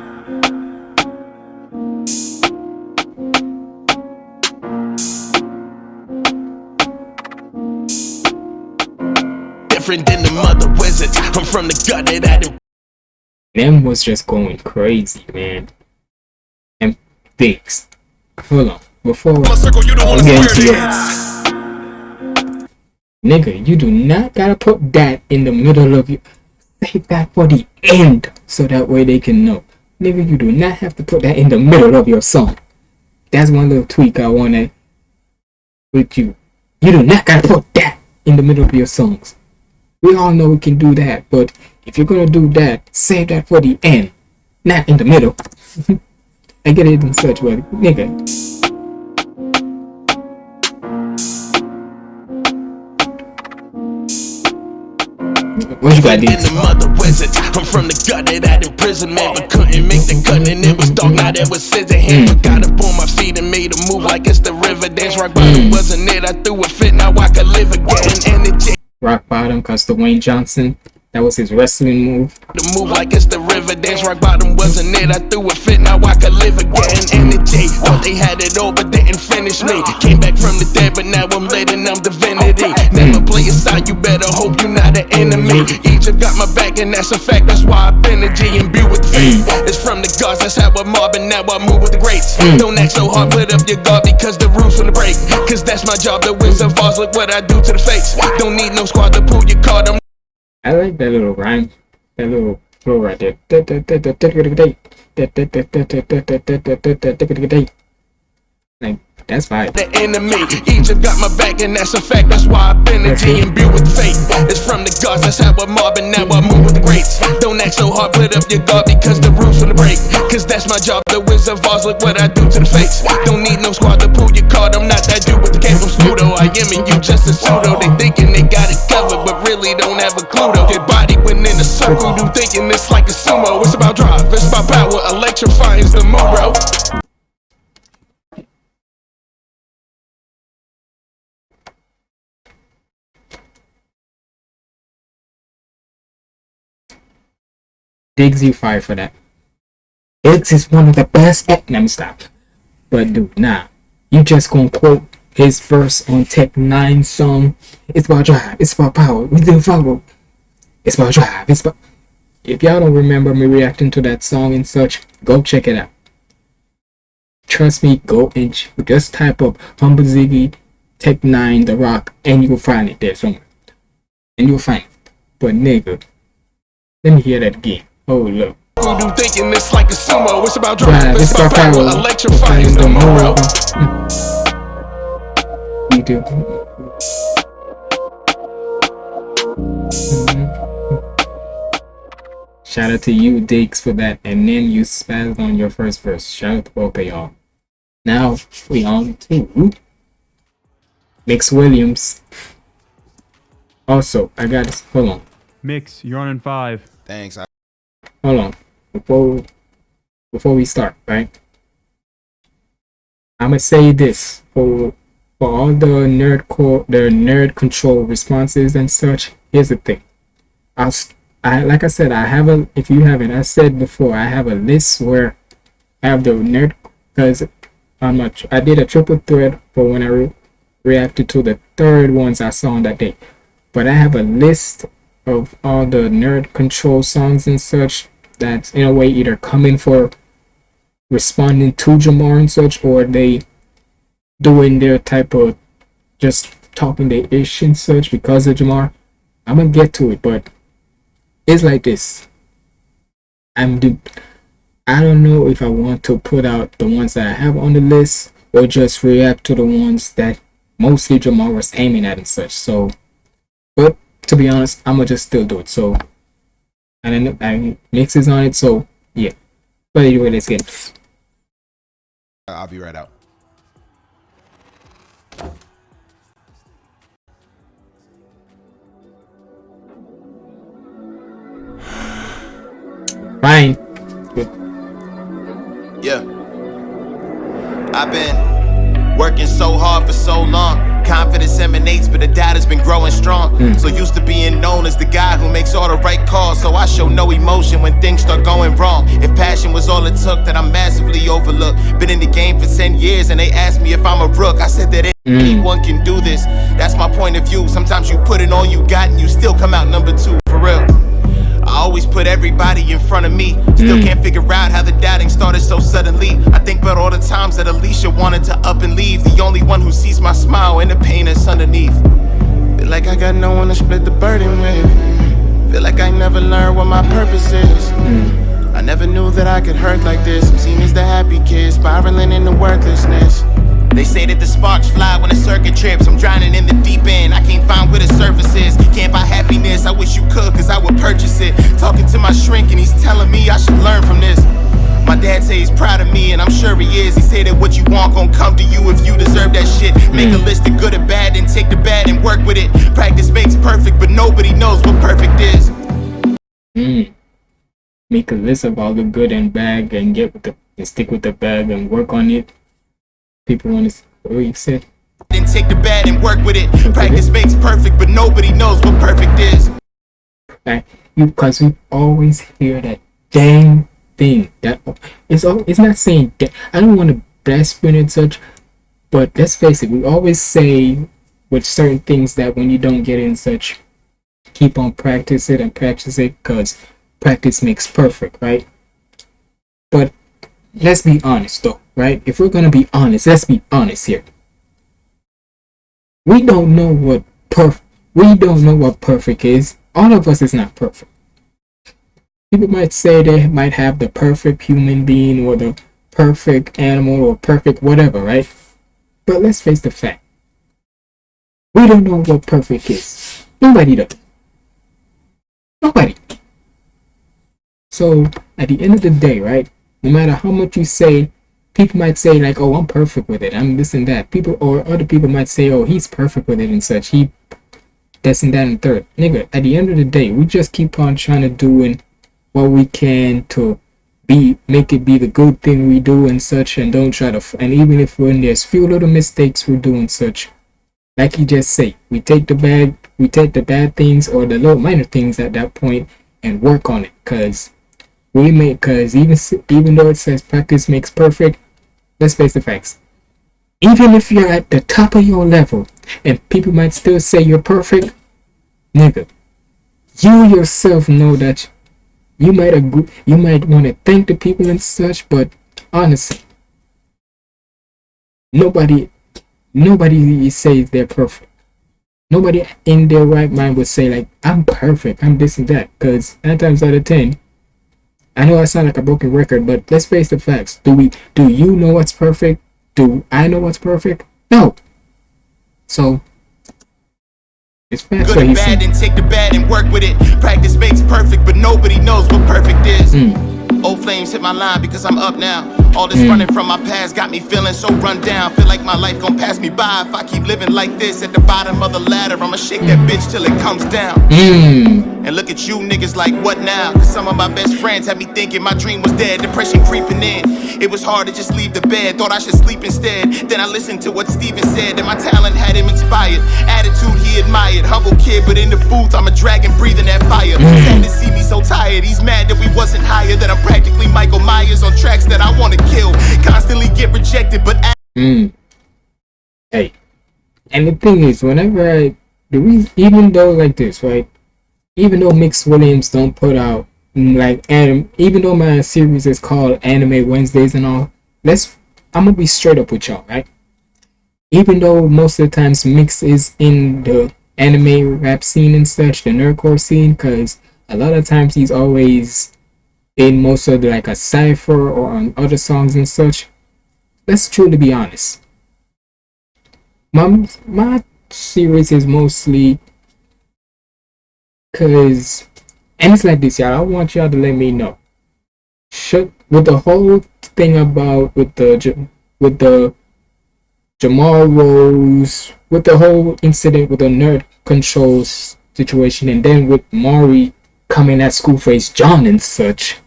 Different than the mother wizards. I'm from the gutter that Them was just going crazy, man. And Diggs. Hold on. Before we get into your Nigga, you do not gotta put that in the middle of your save that for the end so that way they can know. Nigga, you do not have to put that in the middle of your song. That's one little tweak I wanna with you. You do not gotta put that in the middle of your songs. We all know we can do that, but if you're gonna do that, save that for the end, not in the middle. I get it in such way, nigga. What you got, in the mother wizards. I'm from the gutter that imprisonment. Couldn't make the cut and it was dark. Now there was scissor hand. But mm. got up on my feet and made a move like it's the river dance. Rock bottom mm. wasn't it. I threw a fit. Now I could live again. Energy. Rock bottom, cause Dwayne Johnson, that was his wrestling move. The move like it's the river dance. Rock bottom wasn't it. I threw a fit. Now I could live again. Energy. Thought they had it all, but didn't finish me. Came back from the dead, but now I'm and I'm divinity. Never play a side. You better hope you're not an enemy. Egypt got my back, and that's a fact. That's why I've been a G and be with faith. Mm. It's from the gods. That's how I'm mobbing. Now I move with the greats. Mm. Don't act so hard. Put up your guard because the break. Cause that's my job. The wins and falls. Look what I do to the fakes. Don't need no squad to pull your card. I'm I like that little rhyme, that little flow right there. Like, that's fine. the enemy. Egypt got my back, and that's a fact. That's why I've been a and be with fate. It's from the gods, that's how I'm mobbing. Now I move with the greats. Don't act so hard, put up your guard because the roof's gonna break. Cause that's my job, the Wizard of Oz. Look what I do to the fakes. Don't need no squad to pull your card. I'm not that dude with the cape from Spudo. I am, and you just a pseudo. They thinking they got it covered, but really don't have a clue though. Your body went in a circle, you thinking it's like a sumo. It's about drive, it's about power. Electrifying's the move, bro. Diggs you fire for that. Diggs is one of the best let me stop. But dude, nah. You just gonna quote his verse on Tech N9ne song. It's about drive, it's about power, we didn't follow. It's about drive, it's about if y'all don't remember me reacting to that song and such, go check it out. Trust me, go and just type up Humble Ziggy, Tech 9, The Rock, and you'll find it there somewhere. And you'll find it. But nigga, let me hear that again. Oh look. do thinking it's like a sumo. It's about Drive, drive, it's about power. Electrifying the move, bro. You do. Mm-hmm. Shout out to you, Diggs, for that. And then you spazzed on your first verse. Shout out to both of y'all. Now we on to Mix Williams. Also, I got this. Hold on. Mix, you're on in five. Thanks. I- Hold on. Before before we start, right? I'ma say this for for all the nerd core the nerd control responses and such. Here's the thing. I'll I like I said I have a if you haven't I said before I have a list where I have the nerd because I'm not I did a triple thread for when I re- reacted to the third ones I saw on that day. But I have a list of all the nerd control songs and such that in a way either come in for responding to Jamar and such or they doing their type of just talking their ish and such because of Jamar. I'm gonna get to it, but it's like this. I'm do I don't know if I want to put out the ones that I have on the list or just react to the ones that mostly Jamar was aiming at and such. So but to be honest, I'm gonna just still do it. So and then I mixes on it, so yeah. But anyway, let's get into it. I'll be right out. Fine. Yeah. I've been working so hard for so long. Confidence emanates, but the data's been growing strong. Hmm. So used to being known as the guy who makes all the right calls. So I show no emotion when things start going wrong. If passion was all it took, then I'm massively overlooked. Been in the game for 10 years and they asked me if I'm a rook. I said that anyone can do this. That's my point of view. Sometimes you put in all you got and you still come out number two, for real. I always put everybody in front of me. Still mm. can't figure out how the doubting started so suddenly. I think about all the times that Alicia wanted to up and leave. The only one who sees my smile and the pain that's underneath. Feel like I got no one to split the burden with. Feel like I never learned what my purpose is. Mm. I never knew that I could hurt like this. I'm seen as the happy kid, spiraling into worthlessness. They say that the sparks fly when a circuit trips. I'm drowning in the deep end. I can't find where the surface is. Can't buy happiness. I wish you could, cause I would purchase it. Talking to my shrink, and he's telling me I should learn from this. My dad say he's proud of me, and I'm sure he is. He say that what you want gon' come to you if you deserve that shit. Make a list of good and bad, and take the bad and work with it. Practice makes perfect, but nobody knows what perfect is. Mm. Make a list of all the good and bad and get with the and stick with the bad and work on it. People want to what you said. Then take the bad and work with it. Practice makes perfect, but nobody knows what perfect is. Right? Because we always hear that dang thing. That it's all. It's not saying that. I don't want to blaspheme and such, but let's face it. We always say with certain things that when you don't get in such, keep on practice it and practice it because practice makes perfect, right? But let's be honest though, right? If we're gonna be honest, let's be honest here. We don't know what perf we don't know what perfect is. All of us is not perfect. People might say they might have the perfect human being or the perfect animal or perfect whatever, right? But let's face the fact. We don't know what perfect is. Nobody does. Nobody. So at the end of the day, right? No matter how much you say, people might say like, "Oh, I'm perfect with it. I'm this and that." People or other people might say, "Oh, he's perfect with it and such. He this and that and third. Nigga, at the end of the day, we just keep on trying to doing what we can to be make it be the good thing we do and such, and don't try to. And even if when there's few little mistakes we're doing such, like you just say, we take the bad, we take the bad things or the little minor things at that point and work on it, cause we make, cause even even though it says practice makes perfect, let's face the facts. Even if you're at the top of your level and people might still say you're perfect, nigga, you yourself know that you might agree, you might want to thank the people and such, but honestly, nobody, nobody says they're perfect. Nobody in their right mind would say like, I'm perfect, I'm this and that, because nine times out of ten, I know I sound like a broken record, but let's face the facts. Do we? Do you know what's perfect? Do I know what's perfect? No. So It's facts Good and bad, then take the bad and work with it. Practice makes perfect, but nobody knows what perfect is. Hmm. Old flames hit my line because I'm up now. All this Mm. running from my past got me feeling so run down. Feel like my life gon' pass me by if I keep living like this. At the bottom of the ladder, I'ma shake that bitch till it comes down. Mm. And look at you niggas like what now? Cause some of my best friends had me thinking my dream was dead, depression creeping in. It was hard to just leave the bed, thought I should sleep instead. Then I listened to what Steven said, and my talent had him inspired. Attitude he admired, humble kid, but in the booth, I'm a dragon breathing that fire. Sad to see me so tired, he's mad that we wasn't higher, that I'm practically Michael Myers on tracks that I wanna kill. Constantly get rejected, but Mm. Hey, and the thing is, whenever I, the reason, even though like this, right? Even though Mix Williams don't put out mm, like anim, even though my series is called Anime Wednesdays and all, let's, I'm gonna be straight up with y'all, right? Even though most of the times Mix is in the anime rap scene and such, the nerdcore scene, cause a lot of times he's always in most of the, like a cipher or on other songs and such. Let's truly be honest. My my series is mostly cause and it's like this y'all. I want y'all to let me know. Should with the whole thing about with the with the Jamar Rose with the whole incident with the nerd controls situation and then with maury coming at school schoolface john and such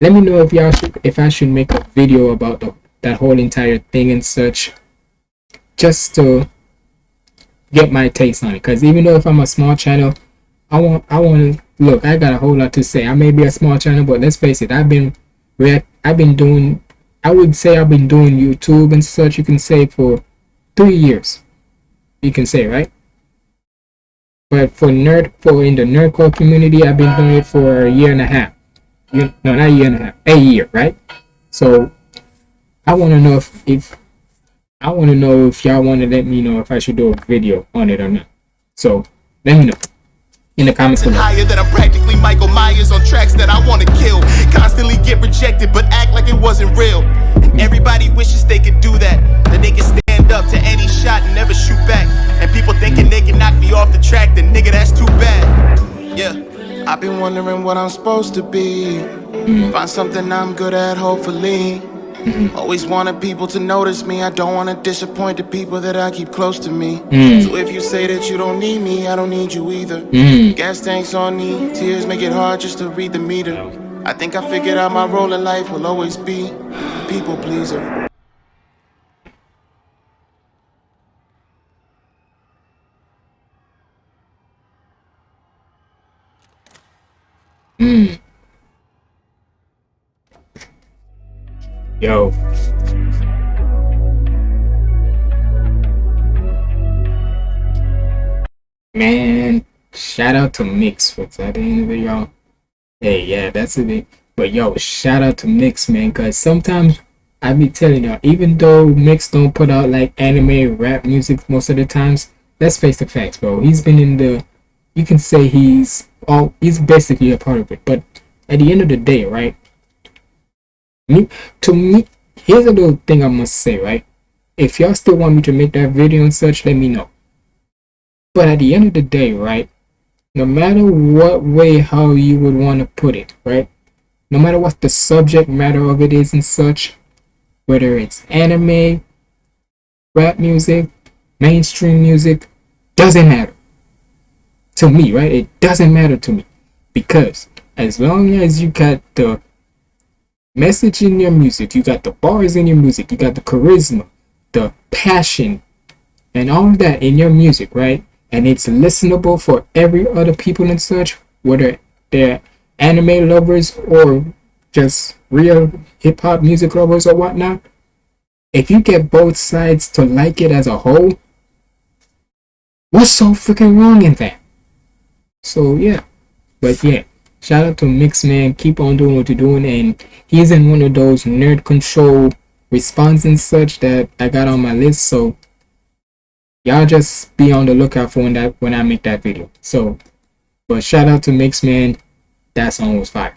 let me know if y'all should if i should make a video about the, that whole entire thing and such just to get my taste on it. Because even though if I'm a small channel, I want I want to look. I got a whole lot to say. I may be a small channel, but let's face it. I've been react. I've been doing. I would say I've been doing YouTube and such. You can say for three years. You can say right. But for nerd for in the nerdcore community, I've been doing it for a year and a half. No, not a year and a half. A year, right? So I want to know if if I want to know if y'all want to let me know if I should do a video on it or not. So let me know in the comments below. higher that I'm practically Michael Myers on tracks that I wanna kill. Constantly get rejected, but act like it wasn't real. Everybody wishes they could do that. That they can stand up to any shot and never shoot back. And people thinking they can knock me off the track, then nigga, that's too bad. Yeah, I've been wondering what I'm supposed to be. Find something I'm good at, hopefully. Always wanted people to notice me. I don't wanna disappoint the people that I keep close to me. Mm. So if you say that you don't need me, I don't need you either. Mm. Gas tanks on me, tears make it hard just to read the meter. I think I figured out my role in life will always be people pleaser. Hmm. Yo. Man, shout out to Mix. for that y'all? Hey, yeah, that's it. But yo, shout out to Mix, man, because sometimes I be telling y'all, even though Mix don't put out like anime rap music most of the times, let's face the facts, bro. He's been in the, you can say he's all, he's basically a part of it. But at the end of the day, right? Me, to me, here's a little thing I must say, right? If y'all still want me to make that video and such, let me know. But at the end of the day, right? No matter what way how you would want to put it, right? No matter what the subject matter of it is and such, whether it's anime, rap music, mainstream music, doesn't matter. To me, right? It doesn't matter to me. Because as long as you got the message in your music, you got the bars in your music, you got the charisma, the passion, and all of that in your music, right? And it's listenable for every other people and such, whether they're anime lovers or just real hip hop music lovers or whatnot. If you get both sides to like it as a whole, what's so freaking wrong in that? So yeah, but yeah, shout out to Mix Man. Keep on doing what you're doing, and he's in one of those nerd control response and such that I got on my list. So y'all just be on the lookout for when that when I make that video. So, but shout out to Mix Man. That song was fire.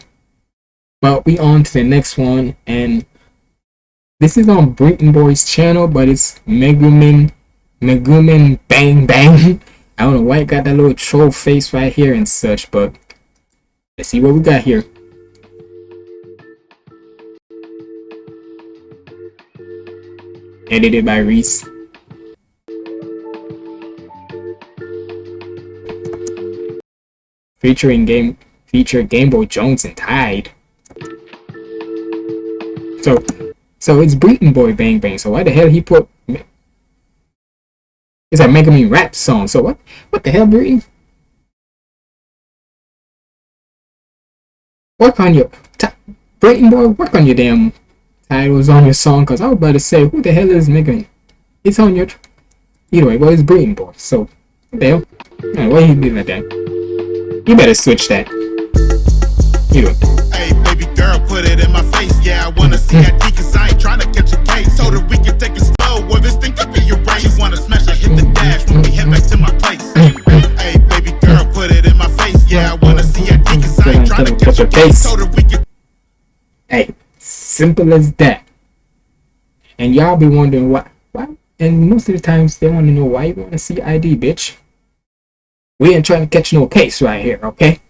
But we on to the next one, and this is on Breeton Boy's channel, but it's Megumin Megumin Bang Bang. I don't know why it got that little troll face right here and such, but let's see what we got here. Edited by Reese. Featuring game feature Game Boy Jones and Tide. So so it's Breeton Boy Bang Bang. So why the hell he put it's a Mega me rap song. So what what the hell Breeton? Work on your Breeton Boy, work on your damn titles on your song because I was about to say who the hell is Man? It's on your either way, well it's Breeton Boy. So what the hell? Why you doing like that? You better switch that. You. Hey, baby girl, put it in my face. Yeah, I wanna see that mm. D, cause I ain't trying to catch a case. So that we can take it slow, or this thing could be hit the when we head back to my place. Hey, baby girl, put it in my face. Yeah, I wanna see that D, cause I ain't trying to catch a case. So that we can. Hey, simple as that. And y'all be wondering why, why? And most of the times they want to know why you want to see ID, bitch. We ain't trying to catch no case right here, okay?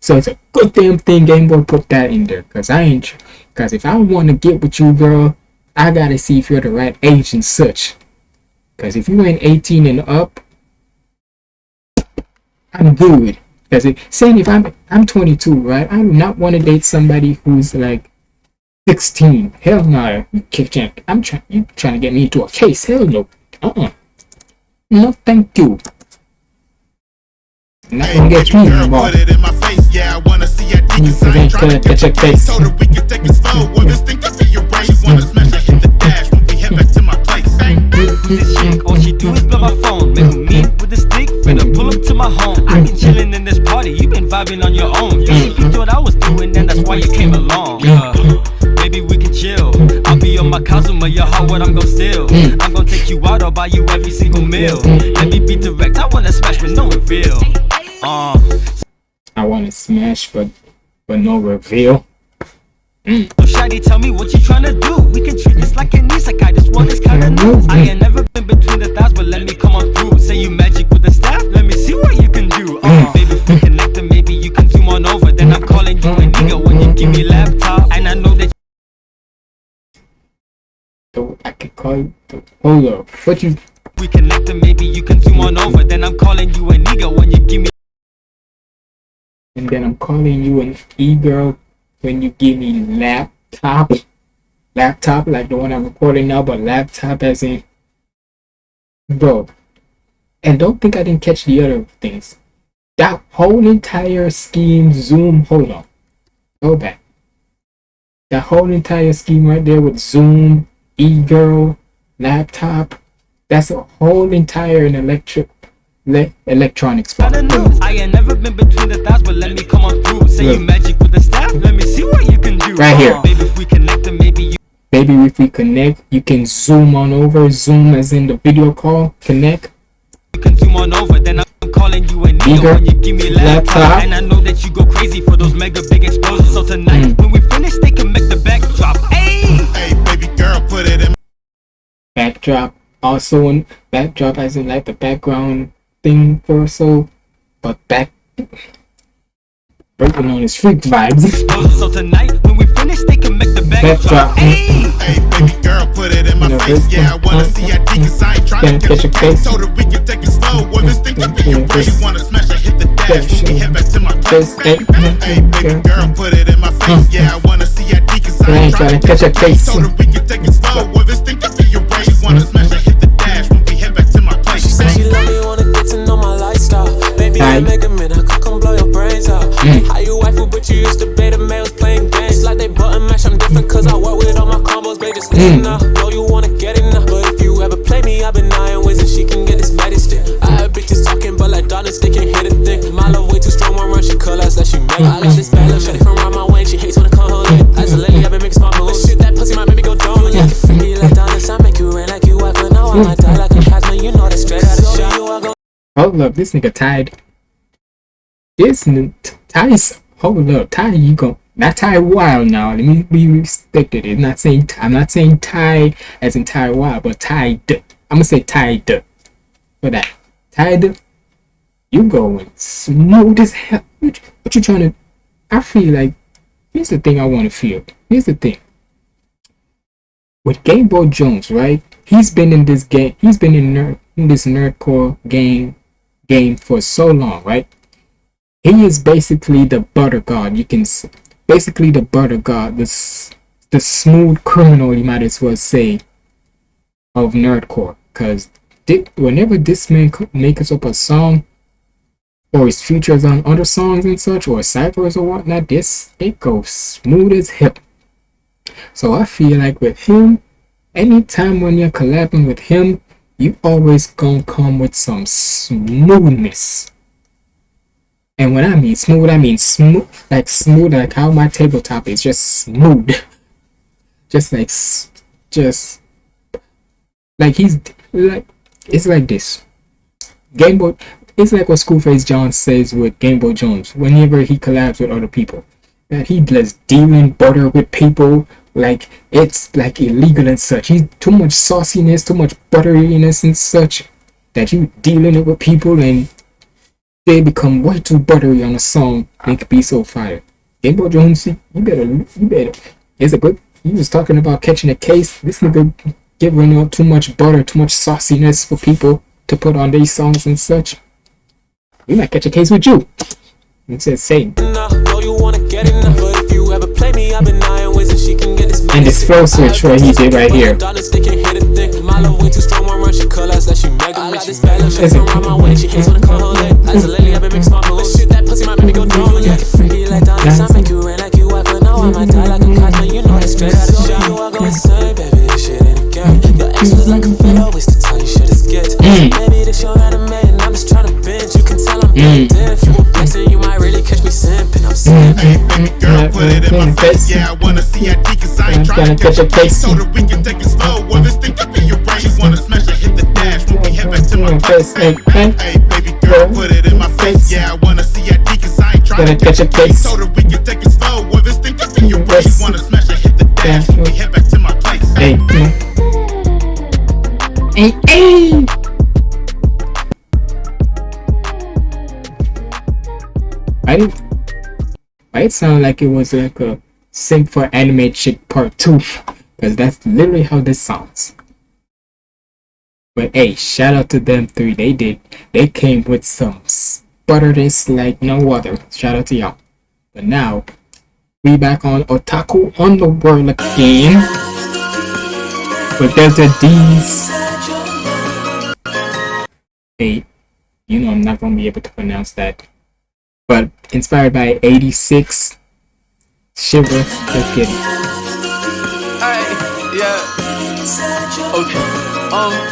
So it's a good damn thing Game Boy put that in there, cause I ain't, cause if I want to get with you, girl, I gotta see if you're the right age and such. Cause if you ain't 18 and up, I'm good. Cause it, saying if I'm I'm 22, right? I do not want to date somebody who's like 16. Hell no. You I'm trying. You trying to get me into a case? Hell no. Uh uh. No, thank you. Not gonna get you involved. Put it in my face, yeah, I wanna see dick inside. I'm trying to catch a case. So that we can take it slow. Well, this thing could be This chick, all she do is blow my phone. Make me meet with a stick, finna pull up to my home. I been chillin' in this party, you been vibing on your own. You see, you thought I was doing, and that's why you came along. Yeah. Maybe we can chill. I'll be on my Kazuma, your heart, what I'm gon' steal. I'm gon' take you out, I'll buy you every single meal. Let me be direct, I wanna smash but no reveal. Uh, I want to smash, but but no reveal. Mm. So Shady, tell me what you tryna do. We can treat this like an isekai. This one is kinda new. I ain't never been between the thighs, but let me come on through. Say you magic with the staff, let me see what you can do. Uh, baby, if we connect, then maybe you can zoom on over. Then I'm calling you a nigga when you give me laptop, and I know that. So I could call you. Hold up, what you? We connect, then maybe you can zoom on over. Then I'm calling you a nigga when you give me. And then I'm calling you an e-girl when you give me laptop. Laptop like the one I'm recording now, but laptop as in bro. And don't think I didn't catch the other things. That whole entire scheme, Zoom, hold on. Go back. That whole entire scheme right there with Zoom, e-girl, laptop, that's a whole entire electric Le electronics I ain't never been between the thighs, but let me come on through. Say Look. you magic with the staff. Let me see what you can do. Right here. Baby, if we connect, then maybe you. Maybe if we connect, you can zoom on over. Zoom as in the video call. Connect. You can zoom on over, then I'm calling you a nigga when you give me laptop. laptop. And I know that you go crazy for those mega big explosions. So tonight, mm. when we finish, they can make the backdrop. Hey, hey, baby girl, put it in. Backdrop. Also, in backdrop as in like the background thing for so, but back breaking on his freak vibes. so tonight can back. Hey, hey, baby girl, put it in my you face. Yeah, I wanna see that dick, cause I ain't trying to catch a case. So that we can take it slow. Well, this thing could be your way. You wanna smash or hit the dash. We can head back to my place. Hey, hey, baby girl, put it in my face. Yeah, I wanna see that dick, cause I ain't trying to catch a case. So that we can take it slow. Well, this thing could be your way. You wanna smash or hit the dash. When we head back to my place. She said she love me, wanna get to know my lifestyle. Baby, I make a minute, I could come blow your brains out. Mm. How you waifu, but you used to beta males playing all my combos, baby. Just listen mm. now. Know you wanna get it now. But if you ever play me, I've been eyeing ways and she can get this stick. I have bitches talking, but like Donis, they can hit a thing. My love way too strong, one run, she us like she make. I like this bad little shit from around my way, she hates when I come home. As a lady, I've been making smart moves. Shit, that pussy might make me go dumb. You can freaky like Donis, I make you rain like you, I could know I might die like a Casma, you know the stress. Hold up, this nigga tied. This Ty is hold up, Ty you go not Wild now. Let me be respected. It's not saying I'm not saying Thai as in Wild, but Ty I'm gonna say Ty for that. Ty you going smooth as hell. What, what you trying to? I feel like here's the thing I want to feel. Here's the thing. With Game Boy Jones, right? He's been in this game. He's been in nerd in this nerdcore game game for so long, right? He is basically the butter god. You can basically the butter god, the s- the smooth criminal. You might as well say of nerdcore, because whenever this man makes up a song or his features on other songs and such or ciphers or whatnot, this it goes smooth as hell. So I feel like with him, anytime when you're collabing with him, you always gonna come with some smoothness. And when I mean smooth, I mean smooth, like smooth, like how my tabletop is just smooth. Just like, just like he's like, it's like this. Game Boy, it's like what Screwface John says with Game Boy Jones whenever he collabs with other people. That he just dealing butter with people like it's like illegal and such. He's too much sauciness, too much butteriness and such that you dealing it with people and they become way too buttery on a song. They could be so fire. Game Boy Jones, you better, you better. It's a good. He was talking about catching a case. This nigga giving out too much butter, too much sauciness for people to put on these songs and such. We might catch a case with you. It's insane. And this flow switch right he did right here. Darkness, they can hit a thing. My love way too strong, one run, she colors like she mega me. She mega, she come around my way, she hates when I call her leg. As a lily, I've been mixed my moves. Shit, that pussy might make me go dumb. Yeah, freaky like Donis, I make you rain like you wipe, but now I might die like a cosmo. You know it's straight out of shot. You are going insane, baby, this shit ain't a game. Your ex was like a fellow, waste of time, you should have skipped. Baby, this your anime, and I'm just trying to binge. You can tell I'm Mm. deaf. You a blessing, you might really catch me simping. I'm mm. simping. Mm. Girl, mm. put it in my face. Yeah, I wanna see ID, cause I ain't trying to catch a case. So that we can take it slow. Well, this thing could be your brain. You wanna smash it, hit the dash when we head back to my place. Hey, hey, baby girl, put it in my face. Yeah, I wanna see ID, cause I ain't trying to catch a case. So that we can take it slow. Well, this thing could be your brain. You wanna smash it, hit the dash when we head back to my place. Hey, Hey, hey. I didn't. Why it sound like it was like a Sing for Anime Chick Part 2? Because that's literally how this sounds. But hey, shout out to them three. They did. They came with some butterness like no other. Shout out to y'all. But now, we back on Otaku Underworld again. With Delta D's. Hey, you know I'm not gonna be able to pronounce that. But inspired by 86 Shiver, let's get it. Hey, yeah. Okay. Um,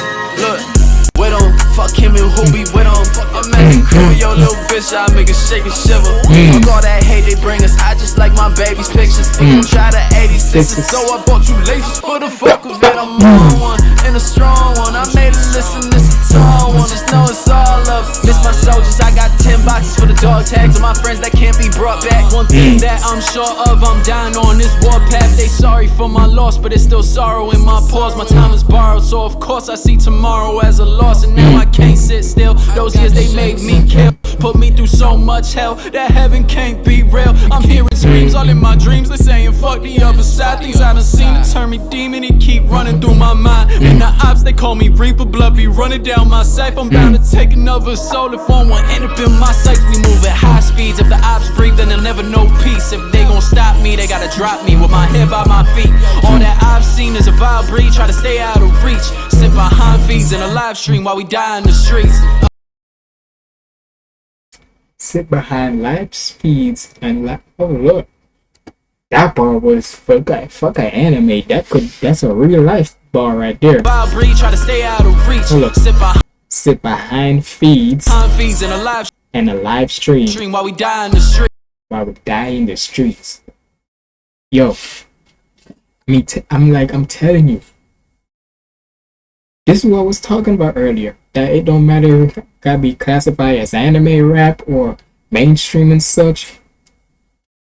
fuck him and who we wait on. I'm at the crib with your little bitch, I make her shake and shiver. Mm. Fuck all that hate they bring us, I just like my baby's pictures. Mm. Mm. Try the 86, so I bought you laces for the fuck of it. I'm on one and a strong one. I made a list listen, this a tall one. Just know it's all love. Miss my soldiers, I got 10 boxes for the dog tags of my friends that can't brought back. One thing Mm. that I'm sure of, I'm dying on this warpath. They sorry for my loss, but it's still sorrow in my pause. My time is borrowed, so of course I see tomorrow as a loss. And now I can't sit still. Those years they made me kill. Put me through so much hell that heaven can't be real. I'm hearing screams all in my dreams. They saying fuck the other side. Things I done seen to turn me demon. It keep running through my mind. And the ops they call me Reaper. Blood be running down my safe. I'm bound to take another soul if one will end up in my sights. We move at high speeds. If the ops breathe, then they'll never know peace. If they gon' stop me, they gotta drop me with my head by my feet. All that I've seen is a vile breed. Try to stay out of reach. Sit behind feeds in a live stream while we die in the streets. Sit behind live speeds and like, oh look, that bar was fuck a fuck a anime. That could that's a real life bar right there. Vile breed. Try to stay out of reach. Hold up. Sit behind Sit behind feeds feeds in a live and a live stream stream while we die in the street. While would die in the streets. Yo, me, t- I'm like, I'm telling you. This is what I was talking about earlier. That it don't matter if gotta be classified as anime rap or mainstream and such.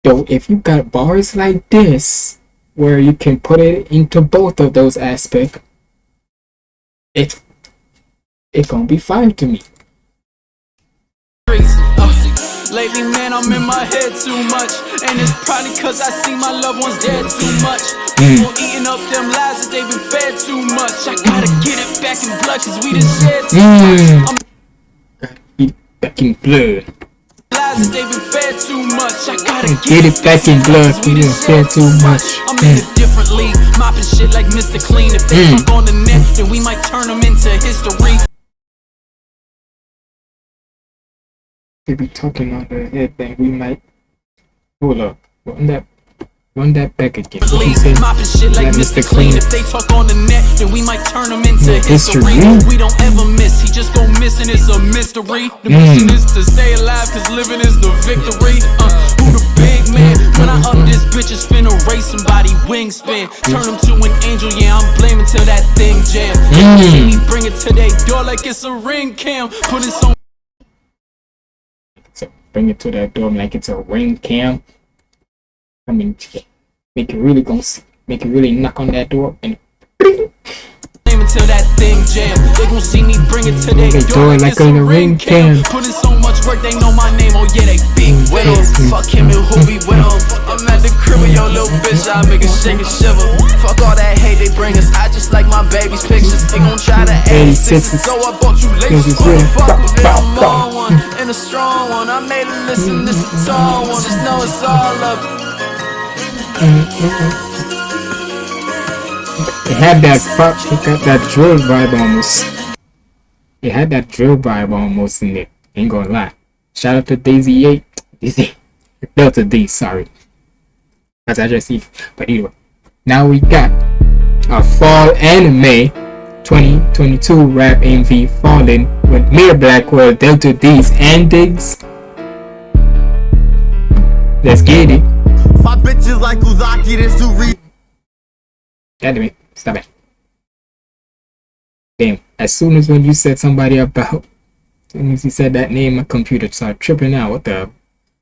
Though, if you got bars like this, where you can put it into both of those aspects, it it gonna be fire to me. Uh, lately, man, I'm in my head too much. And it's probably cause I see my loved ones dead too much. People eating up them lies that they've been fed too much. I gotta get it back in blood cause we done shed too Mm. much. I'm Back in blood. lives that they've been fed too much. I gotta Get it back in blood. We didn't say too much. I'm in a different league, mopping shit like Mr. Clean. If they Mm. on the net, then we might turn them into history. They be talking on the head thing. We might. Hold up. Run that. Run that back again. What say? League, mopping shit like Mr. Clean. If they talk on the net, then we might turn them into Yeah, history. history. We don't ever miss, he just go missing, it's a mystery. The Mm. mission is to stay alive, cause living is the victory. Uh, who the big man? When I up this bitch, is finna race somebody wingspan. Turn him to an angel, yeah, I'm blaming till that thing jam. Mm. Bring it to their door like it's a ring cam. Put it on bring it to that door like it's a ring cam. I mean, make it really go. Make it really knock on that door and Until that thing jam. They gon' see me bring it to their They door like on a a ring cam. cam. Put in so much work, they know my name. Oh yeah, they big mm, with 'em. Mm, mm. Fuck him and who be with. I'm at the crib with your little bitch, I make it shake and shiver. Fuck all that hate they bring us. I just like my baby's pictures. They gon' try to Hey, aid sisters, sisters. so I bought you is real. Motherfuckers, Bow, I'm one and a strong one. I made it listen, this a tall one. Just know it's all love. It had that it got that drill vibe almost. It had that drill vibe almost in it. Ain't gonna lie. Shout out to Daisy 8. Daisy. Delta D, sorry. That's see. But anyway. Now we got a fall anime 2022 rap MV Fallen with Mir Blackwell, Delta D's, and Diggs. Let's get it. It. Stop it. Damn. As soon as when you said somebody about, as soon as you said that name, my computer started tripping out. What the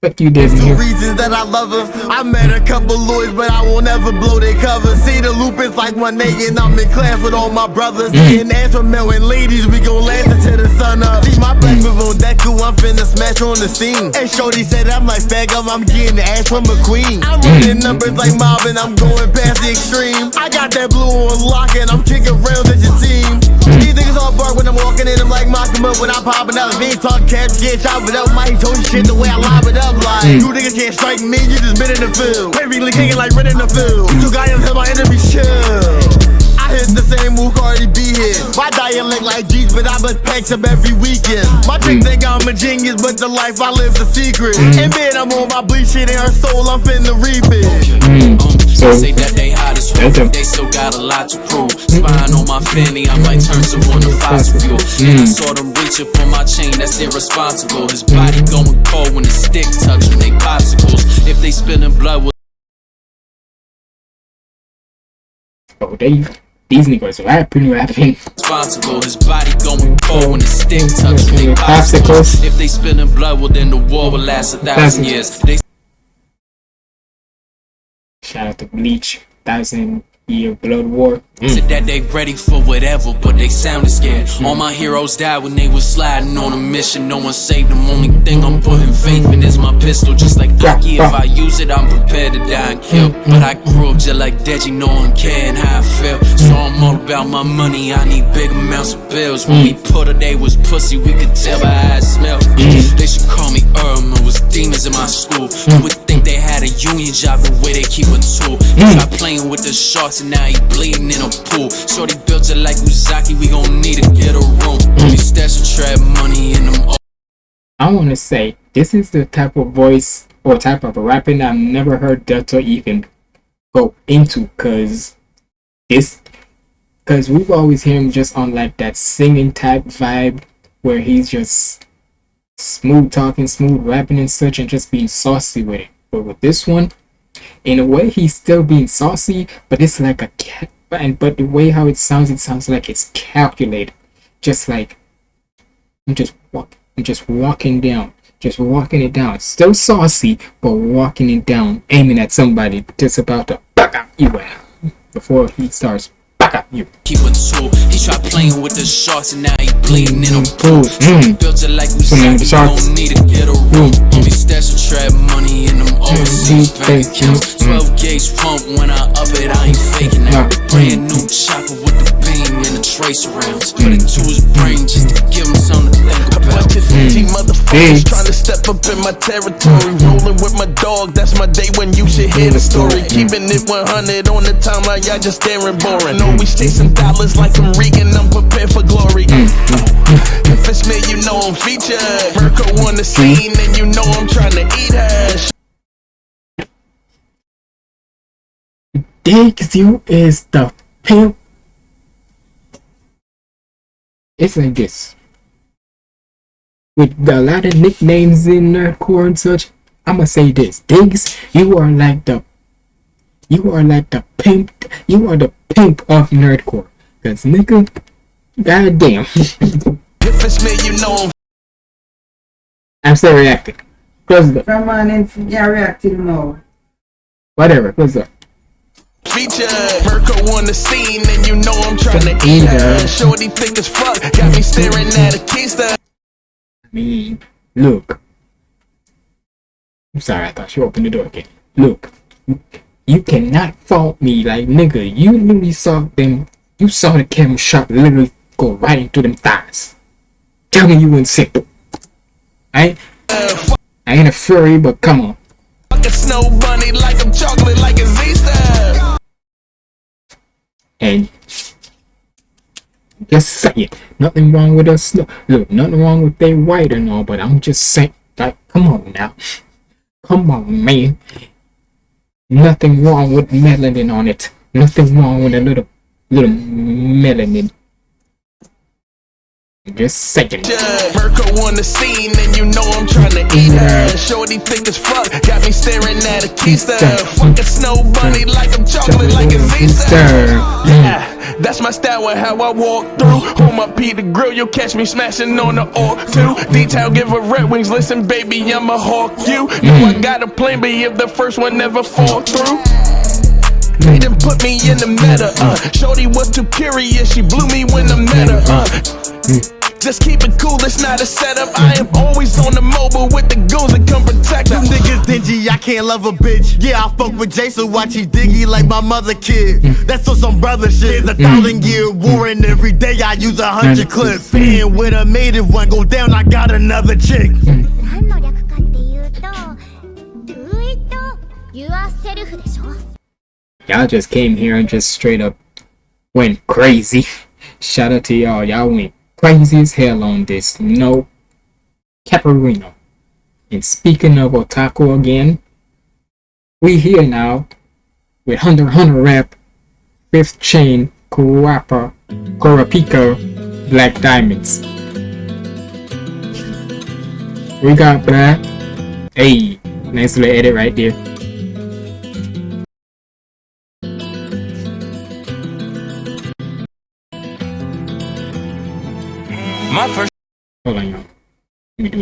fuck you did in Two reasons that I love her. I met a couple lawyers, but I won't ever blow their cover. See the loop is like one day, and I'm in class with all my brothers. Mm. And as for and ladies, we gon' last until the sun up. See my black mm. move on Deku, I'm finna smash on the scene. And Shorty said I'm like fag up, I'm getting the ass from a queen. I'm mm. running numbers like Marvin, I'm going past the extreme. I got that blue on lock, and I'm kicking rounds at your team. Mm. These niggas all bark when I'm walking in, I'm like mocking up when I'm popping up. If ain't talking cash, get chop it up. Mike told shit the way I live it up. Like, Mm. you niggas can't strike me, you just been in the field. Basically kicking like red in the field. You guys tell my enemy chill. I hit the same move Cardi B hit. My dialect like G's, but I bust packs up every weekend. My chick think I'm a genius, but the life I live's a secret. Mm. And man, I'm on my bleach shit in her soul, I'm finna reap it. Mm. So, They say that they hot as fuck, but they still got a lot to prove. Spying on my fanny, I might turn someone to fossil mm. fuel. And I saw them reaching for my chain, that's irresponsible. His body going cold when the stick touching they popsicles. If they spilling blood, with oh, they, these niggas rapping, rapping. responsible. His body going cold when the stick touching they Popsicles. popsicles. If they spilling blood, well then the war will last a thousand years. They Shout out to Bleach, Thousand Year Blood War. Mm. Said that they ready for whatever, but they sounded scared. Mm. All my heroes died when they was sliding on a mission. No one saved them. Only thing I'm putting faith in is my pistol. Just like Aki, if I use it, I'm prepared to die and kill. Mm. But I grew up just like Denji, no one caring how I feel. So I'm all about my money. I need big amounts of bills. When we put her, they was pussy. We could tell by how it smelled. They should call me Irma. Was demons in my school. You would think they had a union job the way they keep a tool. Try hmm. playing with the sharks and now he bleeding in a pool. Shorty built it like Uzaki, we gon' need to get a room. We stash the trap money in them. I want to say this is the type of voice or type of rapping I've never heard Delta even go into, cause this, cause we've always heard him just on like that singing type vibe where he's just smooth talking, smooth rapping and such, and just being saucy with it. But with this one, in a way, he's still being saucy, but it's like a cat. And but the way how it sounds, it sounds like it's calculated, just like I'm just walk, I'm just walking down, just walking it down. Still saucy, but walking it down, aiming at somebody, just about to fuck out you out before he starts Back up, you. Keep a tool. He tried playing with the sharks and now he bleeding in a pool. Mm. Built it like we Swimming with the said, sharks. don't need to get a room. Only stash of trap money in them overseas bank accounts. 12 gauge pump when I up it, I ain't faking that. Brand new chopper with the beam and the trace rounds. Put it to his brain just to give him something to think about. G trying to step up in my territory. Rolling with my dog, that's my day when you should hear the story. Keeping it 100 on the timeline, y'all just staring boring. Always chasing dollars like I'm Reigen, I'm prepared for glory. Mm, mm, if mm. it's me, you know I'm featured. Mirko on the scene, and you know I'm trying to eat her. Diggs, you is the pimp. It's like this. With a lot of nicknames in nerdcore and such, I'ma say this. Diggs, you are like the you are like the pimp you are the pimp of nerdcore. Cause nigga, goddamn. If it's me, you know I'm I'm still reacting. Close the From on in, yeah, react till now. whatever, close the featured. Mirko on the scene, and you know I'm trying to Eat eat her. her. Shorty thick as fuck, got me staring at a keister. Me. Look. I'm sorry, I thought you opened the door again. Look, you, cannot fault me, like nigga. You literally saw them. You saw the camera shot literally go right into them thighs. Tell me you wouldn't sick. I I ain't a furry, but come on. Snow bunny like chocolate, like. And just saying, nothing wrong with us. Look, nothing wrong with they white and all, but I'm just saying, like, come on now, come on, man. Nothing wrong with melanin on it. Nothing wrong with a little, little melanin. Just second. Mirko on the scene, and you know I'm trying to eat her. Shorty thick as fuck, got me staring at a keister. Fucking snow bunny like I'm chocolate, like it's Easter. Yeah, that's my style and how I walk through. Hold my P the grill, you'll catch me smashing on the orc too. Detail give her red wings, listen, baby, I'm a hawk you. Know I got a plan, but if the first one never fall through. They done put me in the meta, uh. Shorty was too curious, she blew me when I met her, uh. Just keep it cool, it's not a setup. I am always on the mobile with the goons that come protect. You niggas dingy, I can't love a bitch. Yeah, I fuck with Jason, watch he diggy like my mother kid. That's on some brother shit. There's a thousand year war, and every day I use a hundred mm. clips. And with a made one go down, I got another chick. y'all just came here and just straight up went crazy. Shout out to y'all, y'all went crazy as hell on this. No Caparino. And speaking of otaku again, we here now with Hunter Hunter rap, Fifth Chain, Kurappa, Kurapika, Black Diamonds. We got black. Hey, nice little edit right there.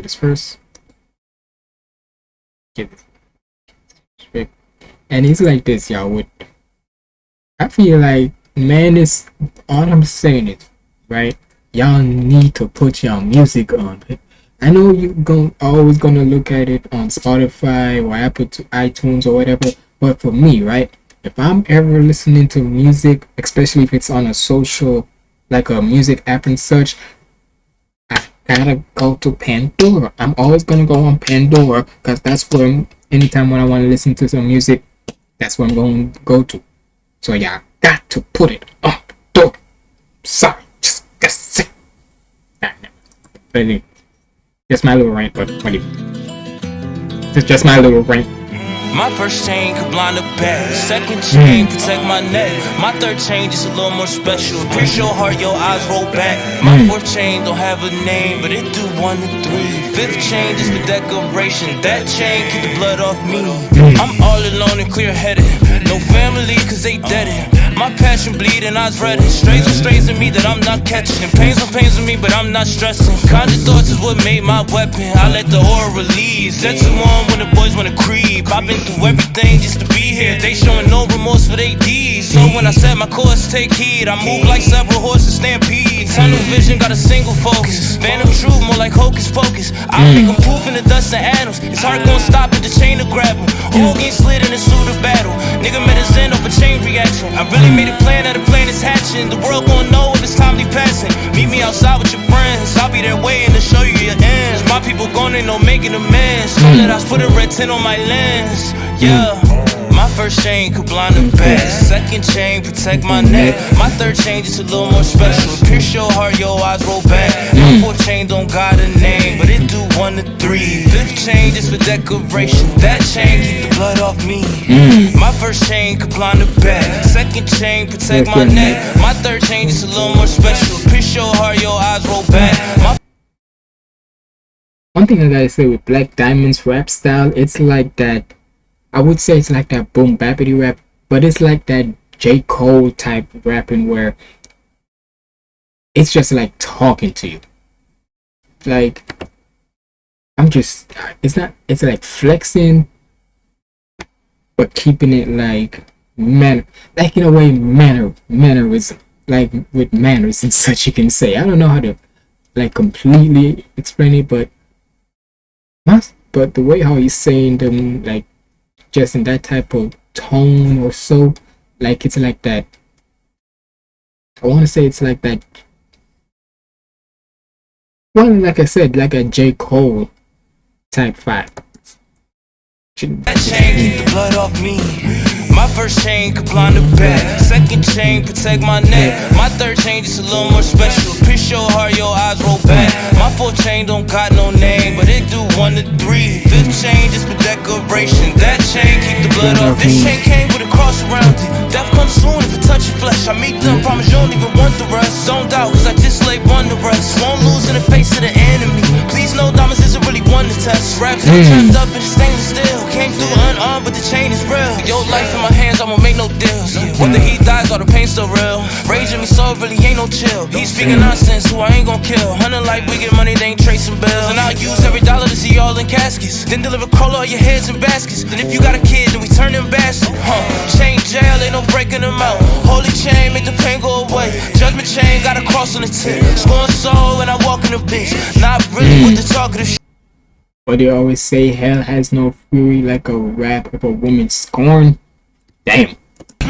This first. This straight. And it's like this, y'all. With I feel like, man, is all I'm saying is, right? Y'all need to put y'all music on. I know you gon' always gonna look at it on Spotify or Apple to iTunes or whatever, but for me, right? If I'm ever listening to music, especially if it's on a social, like a music app and such, gotta go to Pandora. I'm always gonna go on Pandora because that's where anytime when I want to listen to some music, that's where I'm going to go to. So I got to put it on door. Sorry, just just say. Nah, nah. Just my little rant, but whatever. Just just my little rant. My first chain could blind a back. Second chain protect my neck. My third chain just a little more special. Pierce your heart, your eyes roll back. My Mm. fourth chain don't have a name, but it do one to three. Fifth chain just for decoration. That chain keep the blood off me. I'm all alone and clear headed. No family cause they dead. My passion bleeding, eyes red. Strays and strays in me that I'm not catching. Pains on pains in me, but I'm not stressing. Kind of thoughts is what made my weapon. I let the aura release. That's the one when the boys wanna creep. I've been through everything just to be here. They showing no remorse for they deeds. So when I set my course, take heed. I move like several horses stampede. Tunnel vision, got a single focus. Phantom truth, more like hocus pocus. I make them proof in the dust and atoms. It's hard gonna stop at the chain to grab 'em. All getting slid in the suit of battle. Nigga met his end over chain reaction. I really made a plan that the plan is hatching. The world gon' know if it's timely passing. Meet me outside with your friends. I'll be there waiting to show you your ends. My people gone ain't no making amends. So that I put a red tint on my lens. Yeah. My first chain could blind the best. Second chain protect my neck. My third chain just a little more special. Pierce your heart, your eyes roll back. My mm. fourth chain don't got a name, but it do one to three. Fifth chain just for decoration. That chain keep the blood off me. Mm. My first chain could blind the back. Second chain protect my neck. My third chain just a little more special. Pierce your heart, your eyes roll back. My One thing I gotta say with Black Diamond's rap style, it's like that. I would say it's like that boom bappity rap, but it's like that J Cole type rapping where it's just like talking to you. Like I'm just, it's not, it's like flexing, but keeping it like man, like in a way manner mannerism, like with manners and such. You can say I don't know how to like completely explain it, but but the way how he's saying them like just in that type of tone or so like it's like that i want to say it's like that well like i said like a j. Cole type vibe That chain keep the blood off me. My first chain could blind the back. Second chain protect my neck. My third chain just a little more special. Pierce your heart, your eyes roll back. My fourth chain don't got no name, but it do one to three. Fifth chain just for decoration. That chain keep the blood off. This chain came with a cross around it. Death comes soon if it touch your flesh. I meet them, promise you don't even want the rest. Don't doubt, cause I just lay one the rest. Won't lose in the face of the enemy. Please know diamonds isn't really one to test. Raps mm. trapped up in stainless steel. Came through unarmed, but the chain is real. Your life in my hands, I won't make no deals. Whether he dies or the pain still real. Raging me so really ain't no chill. He's speaking nonsense, who I ain't gon' kill. Hunting like we get money, they ain't tracing bills. And I'll use every dollar to see y'all in caskets. Then deliver cola on your heads in baskets. Then if you got a kid, then we turn them bastards. Huh. Chain jail, ain't no breaking them out. Holy chain, make the pain go away. Judgment chain, got a cross on the tip. Scoring soul when I walk in the bitch. Not really mm. with the talkative shit. But they always say hell has no fury like a rap of a woman scorn. Damn.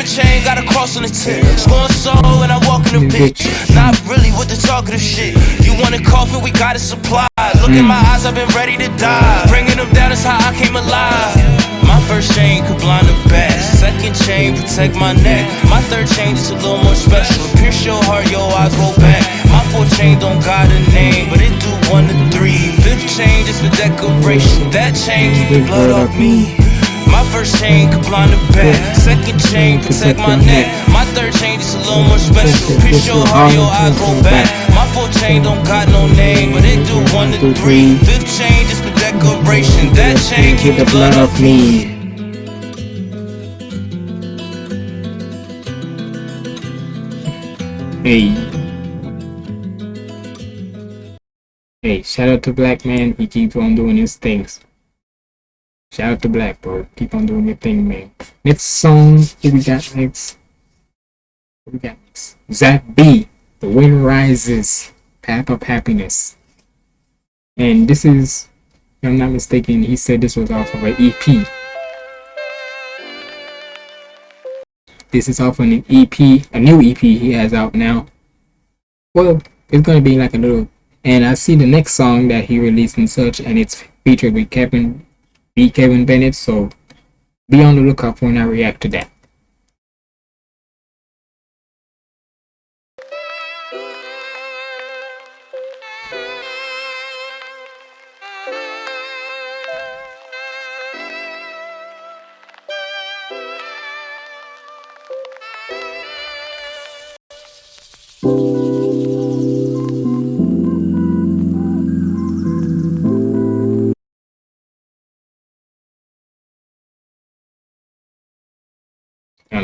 chain got a cross on the tip. Scoring soul and I walk in the bitch. Not really with the talkative shit. You want a coffin, we got a supply. Look in mm. my eyes, I've been ready to die. Bringing them down is how I came alive. My first chain could blind the back. Second chain protect my neck. My third chain is a little more special. Pierce your heart, your eyes roll back. My fourth chain don't got a name, but it do one to three. Fifth chain is for decoration. That chain keep the blood off me. My first chain could blind the back. Second chain protect my neck. My third chain is a little more special. Pierce your heart, your eyes roll back. My fourth chain don't got no name, but it do one to three. Fifth chain just for decoration. That chain keep the blood off me. Hey. Hey, shout out to Black Man. He keeps on doing his things. Shout out to Black bro. Keep on doing your thing, man. Next song, who we got next? What we got next? Zach B. The Wind Rises. Path of Happiness. And this is, if I'm not mistaken, he said this was off of an EP. This is off of an EP, a new EP he has out now. Well, it's gonna be like a little and I see the next song that he released and such, and it's featured with Kevin B. Kevin Bennett, so be on the lookout when I react to that. It's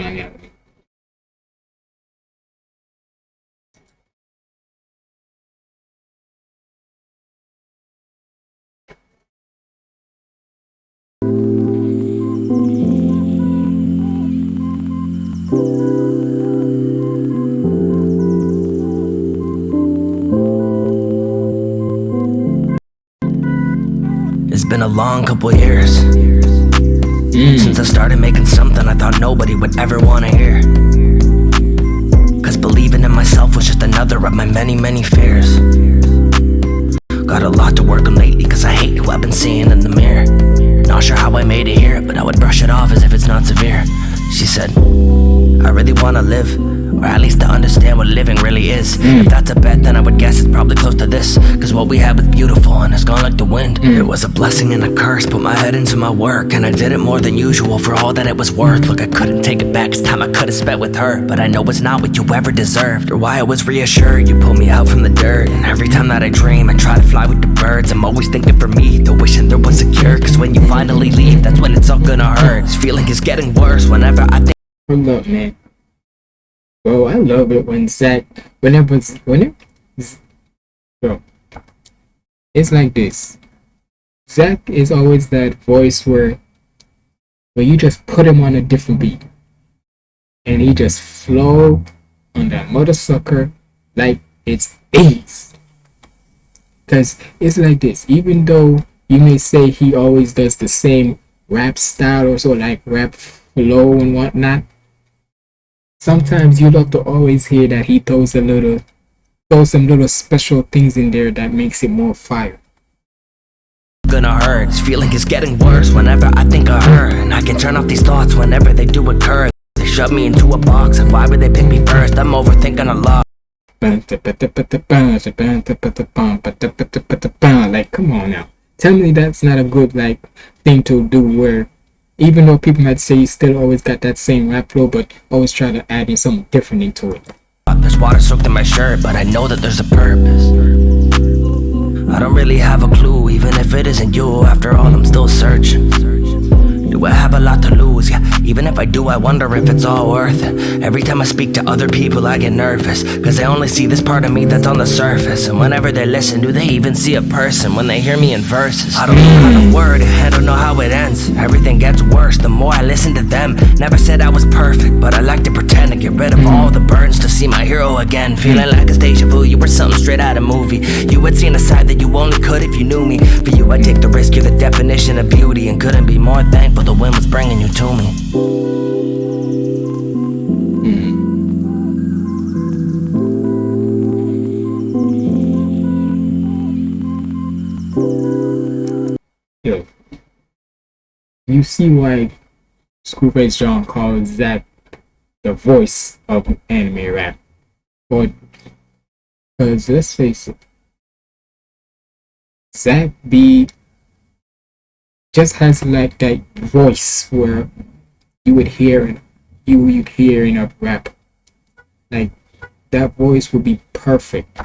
been a long couple years. Mm. Since I started making something I thought nobody would ever wanna hear. Cause believing in myself was just another of my many, many fears. Got a lot to work on lately cause I hate who I've been seeing in the mirror. Not sure how I made it here, but I would brush it off as if it's not severe. She said, I really wanna live or at least to understand what living really is. Mm. If that's a bet, then I would guess it's probably close to this. Cause what we had was beautiful and it's gone like the wind. Mm. It was a blessing and a curse, put my head into my work And I did it more than usual for all that it was worth. Look, I couldn't take it back, it's time I could've spent with her. But I know it's not what you ever deserved. Or why I was reassured, you pulled me out from the dirt. And every time that I dream, I try to fly with the birds. I'm always thinking for me, though wishing there was a cure. Cause when you finally leave, that's when it's all gonna hurt. This feeling is getting worse whenever I think Hold up, man. Bro, I love it when Zach, whenever, whenever, bro, it's like this. Zach is always that voice where, where you just put him on a different beat, and he just flow on that mother sucker like it's ace. Cause it's like this. Even though you may say he always does the same rap style or so, like rap flow and whatnot sometimes you love to always hear that he throws a little throws some little special things in there that makes it more fire. Gonna hurt. This feeling is getting worse whenever I think of her. And I can turn off these thoughts whenever they do occur. They shove me into a box. And why would they pick me first? I'm overthinking a lot. Like come on now tell me that's not a good like thing to do where even though people might say you still always got that same rap flow but always try to add in something different into it. There's water soaked in my shirt but I know that there's a purpose. I don't really have a clue even if it isn't you. After all I'm still searching Do I have a lot to lose? Yeah, even if I do I wonder if it's all worth it. Every time I speak to other people I get nervous Cause they only see this part of me that's on the surface. And whenever they listen do they even see a person When they hear me in verses? I don't know how to word it, I don't know how it ends. Everything gets worse the more I listen to them. Never said I was perfect but I like to pretend To get rid of all the burdens to see my hero again. Feeling like a deja vu, you were something straight out of movie. You had seen a side that you only could if you knew me. For you I take the risk, you're the definition of beauty. And couldn't be more thankful the wind was bringing you to me. Yo you see why Screwface John calls Zach the voice of anime rap. But because let's face it Zach B just has like that voice where you would hear you would hear in a rap. Like that voice would be perfect.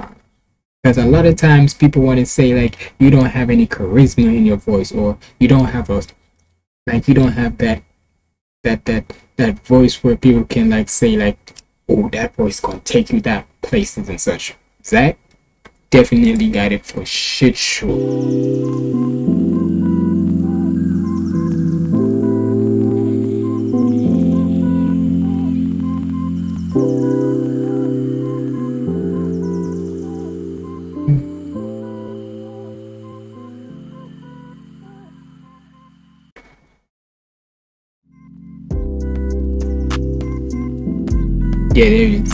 Because a lot of times people want to say like you don't have any charisma in your voice or you don't have a like you don't have that that that that voice where people can like say like oh that voice gonna take you that places and such. Zach definitely got it for shit sure Yeah,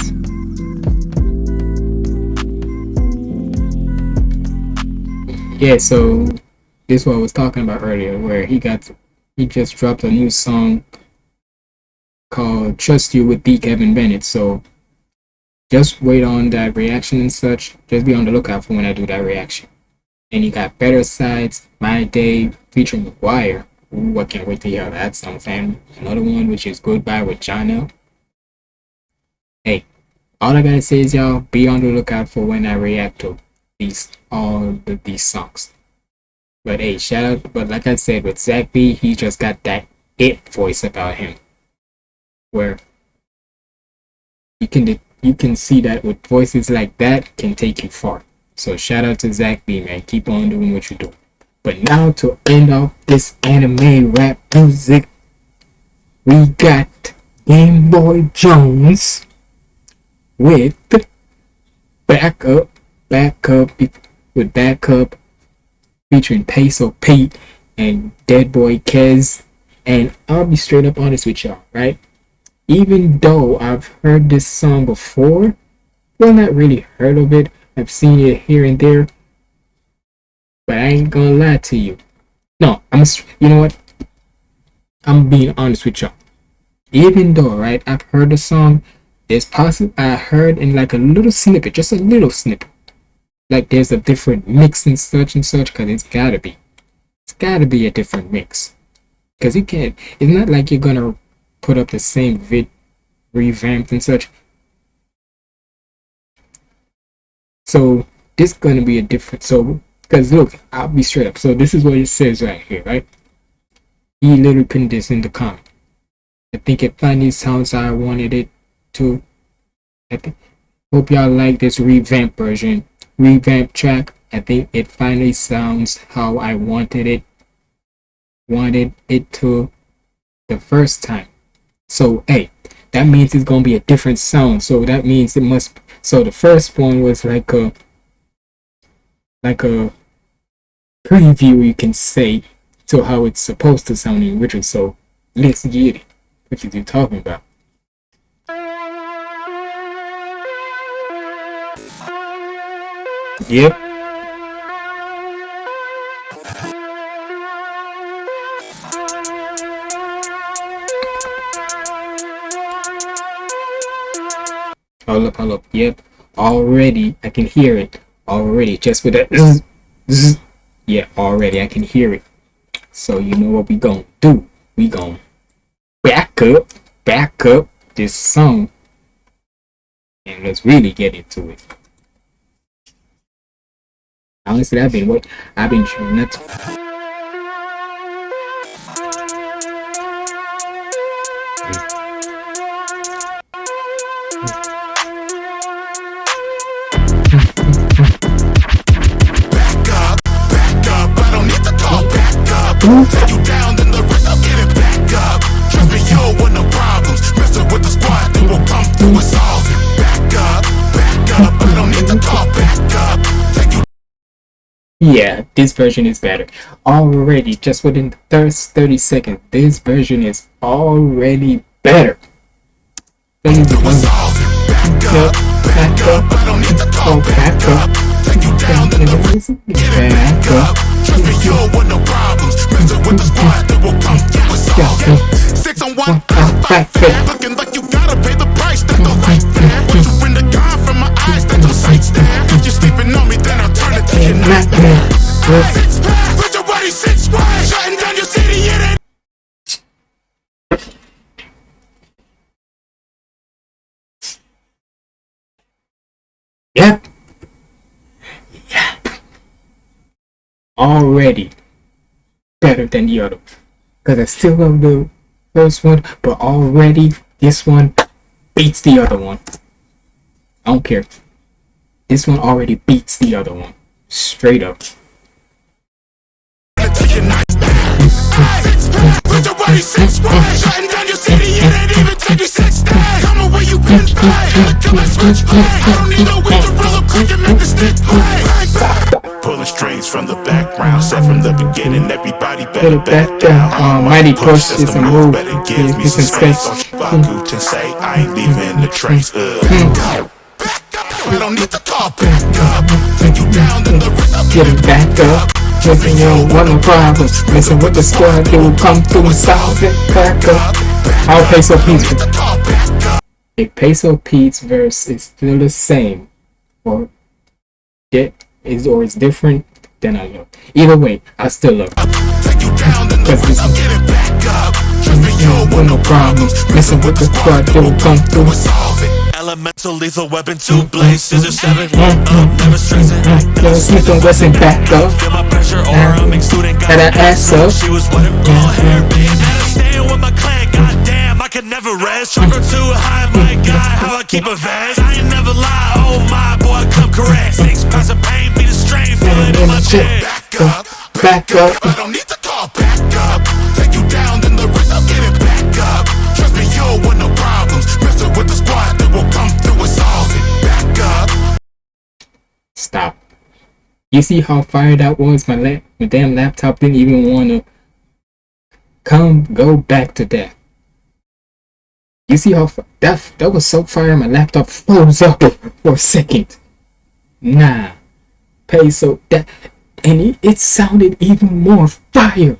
so this is what I was talking about earlier, where he got he just dropped a new song called "Trust You" with D. Kevin Bennett. So just wait on that reaction and such. Just be on the lookout for when I do that reaction. And you got Better Sides, My Day featuring McGuire. Ooh, I can't wait to hear that song, fam. Another one which is Goodbye with John L. Hey, all I gotta say is y'all be on the lookout for when I react to these all the, these songs. But hey, shout out! But like I said, with Zach B, he just got that it voice about him, where you can you can see that with voices like that can take you far. So shout out to Zach B, man. Keep on doing what you do. But now to end off this anime rap music, we got Game Boy Jones with backup, backup with backup featuring Peso Pete and Dead Boy Kez. And I'll be straight up honest with y'all, right? Even though I've heard this song before, well, not really heard of it, I've seen it here and there, but I ain't gonna lie to you. No, I'm, you know what? I'm being honest with y'all. Even though, right, I've heard the song, it's possible I heard in like a little snippet, just a little snippet. Like there's a different mix and such and such, cause it's gotta be. It's gotta be a different mix. Cause you can't, it's not like you're gonna put up the same vid revamped and such. So this is gonna be a different so because look, I'll be straight up. So this is what it says right here, right? He literally put this in the comment. I think it finally sounds how I wanted it to. Think, hope y'all like this revamp version. Revamp track. I think it finally sounds how I wanted it. Wanted it to the first time. So hey, that means it's gonna be a different sound. So that means it must. So the first one was like a like a preview, you can say, to how it's supposed to sound in Richard. So let's get it. What you do talking about? Yep. Hold up, hold up. Yep. Already, I can hear it. Already, just with that. Yeah, already, I can hear it. So you know what we gonna do? We gonna back up, back up this song, and let's really get into it. Honestly, I've been what I've been trying not need to. Talk, back up. Take you down, then the rest I'll get it back up. Trust me, you don't want no problems. Messing with the squad, they will come through Yeah, this version is better. Already, just within the first 30 seconds, this version is already better. Back up, back up, I don't need to back up. Take you down, then the rest Back up. Trust me, you no problems. With the squad, will come through. Six on looking like you gotta pay the price. That's the. Once you the from my eyes, that's the sights. It. Yep. Yep. Already better than the other. Because I still love the first one, but already this one beats the other one. I don't care. This one already beats the other one. Straight up. With your body six wide, shutting down your city, it ain't even take you six days. Come away, you can play. Come and switch play. I don't need no way to roll up quick and make the stick play. Pulling strings from the background, set from the beginning. Everybody Put better it back down. Um, Mighty Push is a move. Better give me some space. Don't you Baku and say I ain't leaving the trace. I don't need to call back up. Take you down, then the I'll Get it back up. Listen, you don't want no problems. Messing with the squad, they will come through and solve it. Back up. I'll Peso Pete's If Peso Pete's verse is still the same, or it is or is different, then I love. Either way, I still love. Because this you don't want no problems. Messing with the squad, they will come through and solve it. Elemental lethal weapon, two blades, scissor seven, one up, never stressing. Yo, Smith and Wesson back up. Feel my pressure aura, mixed student got an ass up. She was wet and blonde hair, being and I'm staying with my clan. Goddamn, I can never rest. Trucker too high, my God, how I keep a vest. I ain't never lie, oh my boy, come correct. Six pounds of pain, be the strain, feel it in my chest. Back up, back up. I don't need to call back up. Take you down, then the rest I'll give it Stop. You see how fired that was? My, la- my damn laptop didn't even want to come go back to that. You see how that that was so fire? My laptop froze up for a second. Nah, pay so that and it, it sounded even more fire.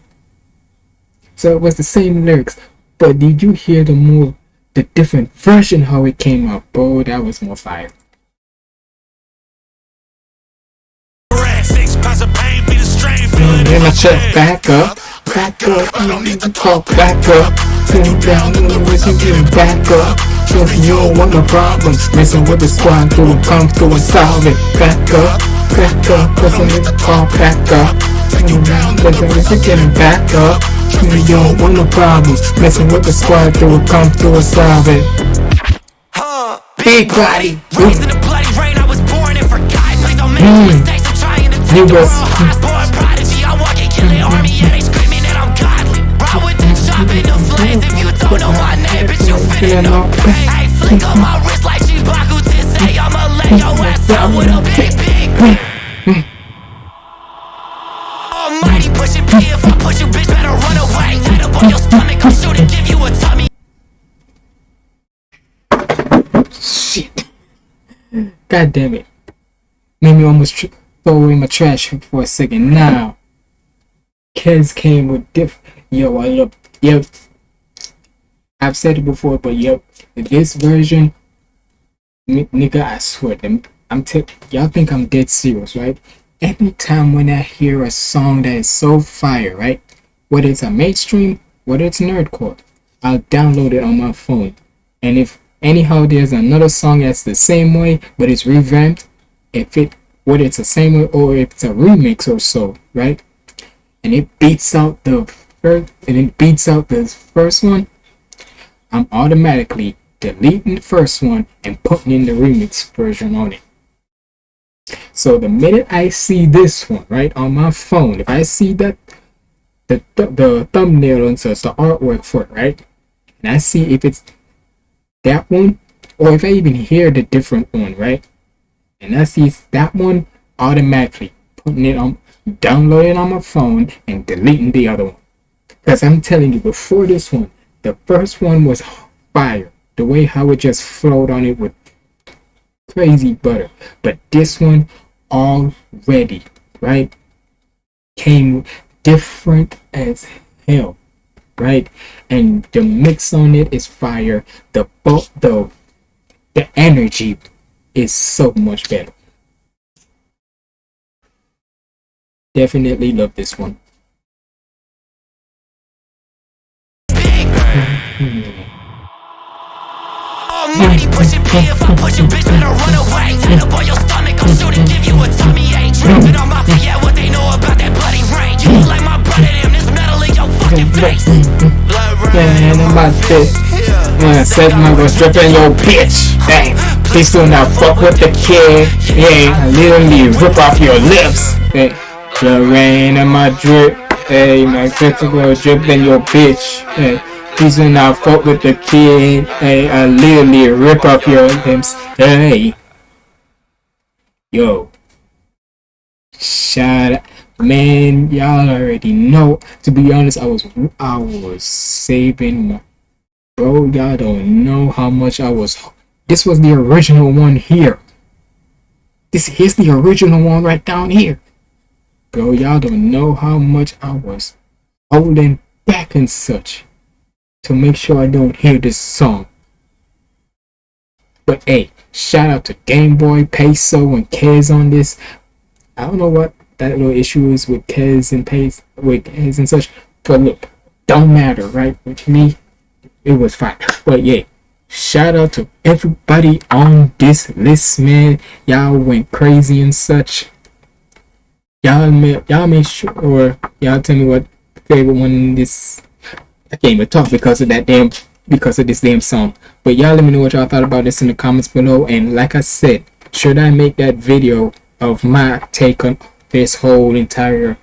So it was the same lyrics, but did you hear the more the different version how it came out? Bro, that was more fire. Feeling Then check back up, back up, you don't need to talk back up. Turn down in the wrist and get back up. Trust you don't want no problems. Messing with the squad, through and come through and solve it. Back up, back up, cause I need to call back up. Turn down in the wrist and get back up. Trust you don't want no problems. Messing with the squad, through and come through and solve it. Big body, Raised in the bloody rain, I was born and forgotten. Please don't make Mm. mistakes. I'm trying to You take the world. High born prodigy. I and kill army, yeah, they screaming that I'm godly. Ride with the chop in the flames. If you don't know my name, bitch, you finna know. Hey, flick on my wrist like Chibaku to say I'ma lay your ass out with a big, big. Almighty pushing P. If I push you, bitch, better run away. Tied up on your stomach, I'm sure to give you a tummy. Shit. God damn it. Made me almost throw away my trash for a second. Now, Kez came with diff. Yo, I love. Yep. I've said it before, but yep. This version, nigga, I swear. I'm t- y'all think I'm dead serious, right? Every time when I hear a song that is so fire, right? Whether it's a mainstream, whether it's nerdcore, I'll download it on my phone. And if anyhow there's another song that's the same way but it's revamped, if it whether it's the same way or if it's a remix or so, right? And it beats out the first and it beats out the first one, I'm automatically deleting the first one and putting in the remix version on it. So the minute I see this one right on my phone, if I see that the the, the thumbnail and so it's the artwork for it, right? And I see if it's that one, or if I even hear the different one, right? And I see that one automatically putting it on, downloading on my phone and deleting the other one. Because I'm telling you, before this one, the first one was fire. The way how it just flowed on it with crazy butter. But this one already, right, came different as hell right? And the mix on it is fire. The the the energy is so much better. Definitely love this one. Almighty pushing. If I push you, bitch, better run away. Up on your stomach, I'm sure to give you a on what they know about that bloody. You like my brother, damn, metal in your fucking face. Your bitch. Please do not fuck with the kid. Yeah, I literally rip off your lips. The rain and my drip. Hey, my girl drip in your bitch. Hey, do not fuck with the kid. Hey, I literally rip off your lips. Hey, yo, shout out. Man, y'all already know. To be honest, I was I was saving bro. Y'all don't know how much I was. This was the original one here. This is the original one right down here, bro. Y'all don't know how much I was holding back and such to make sure I don't hear this song. But hey, shout out to Game Boy, Peso, and Kez on this. I don't know what that little issue is with Kez and Pace with Kez and such. But look, don't matter, right? With me, it was fine. But yeah, shout out to everybody on this list, man. Y'all went crazy and such. Y'all made y'all made sure y'all tell me what favorite one this I can't even talk because of that damn because of this damn song. But y'all let me know what y'all thought about this in the comments below. And like I said, should I make that video of my take on this whole entire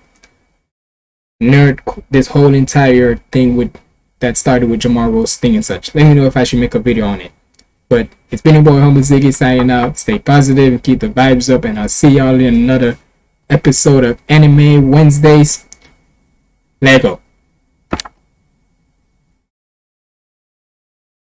nerd this whole entire thing with that started with Jamar Rose thing and such. Let me know if I should make a video on it. But it's been your boy Humble Ziggy signing out. Stay positive and keep the vibes up, and I'll see y'all in another episode of Anime Wednesdays. Lego.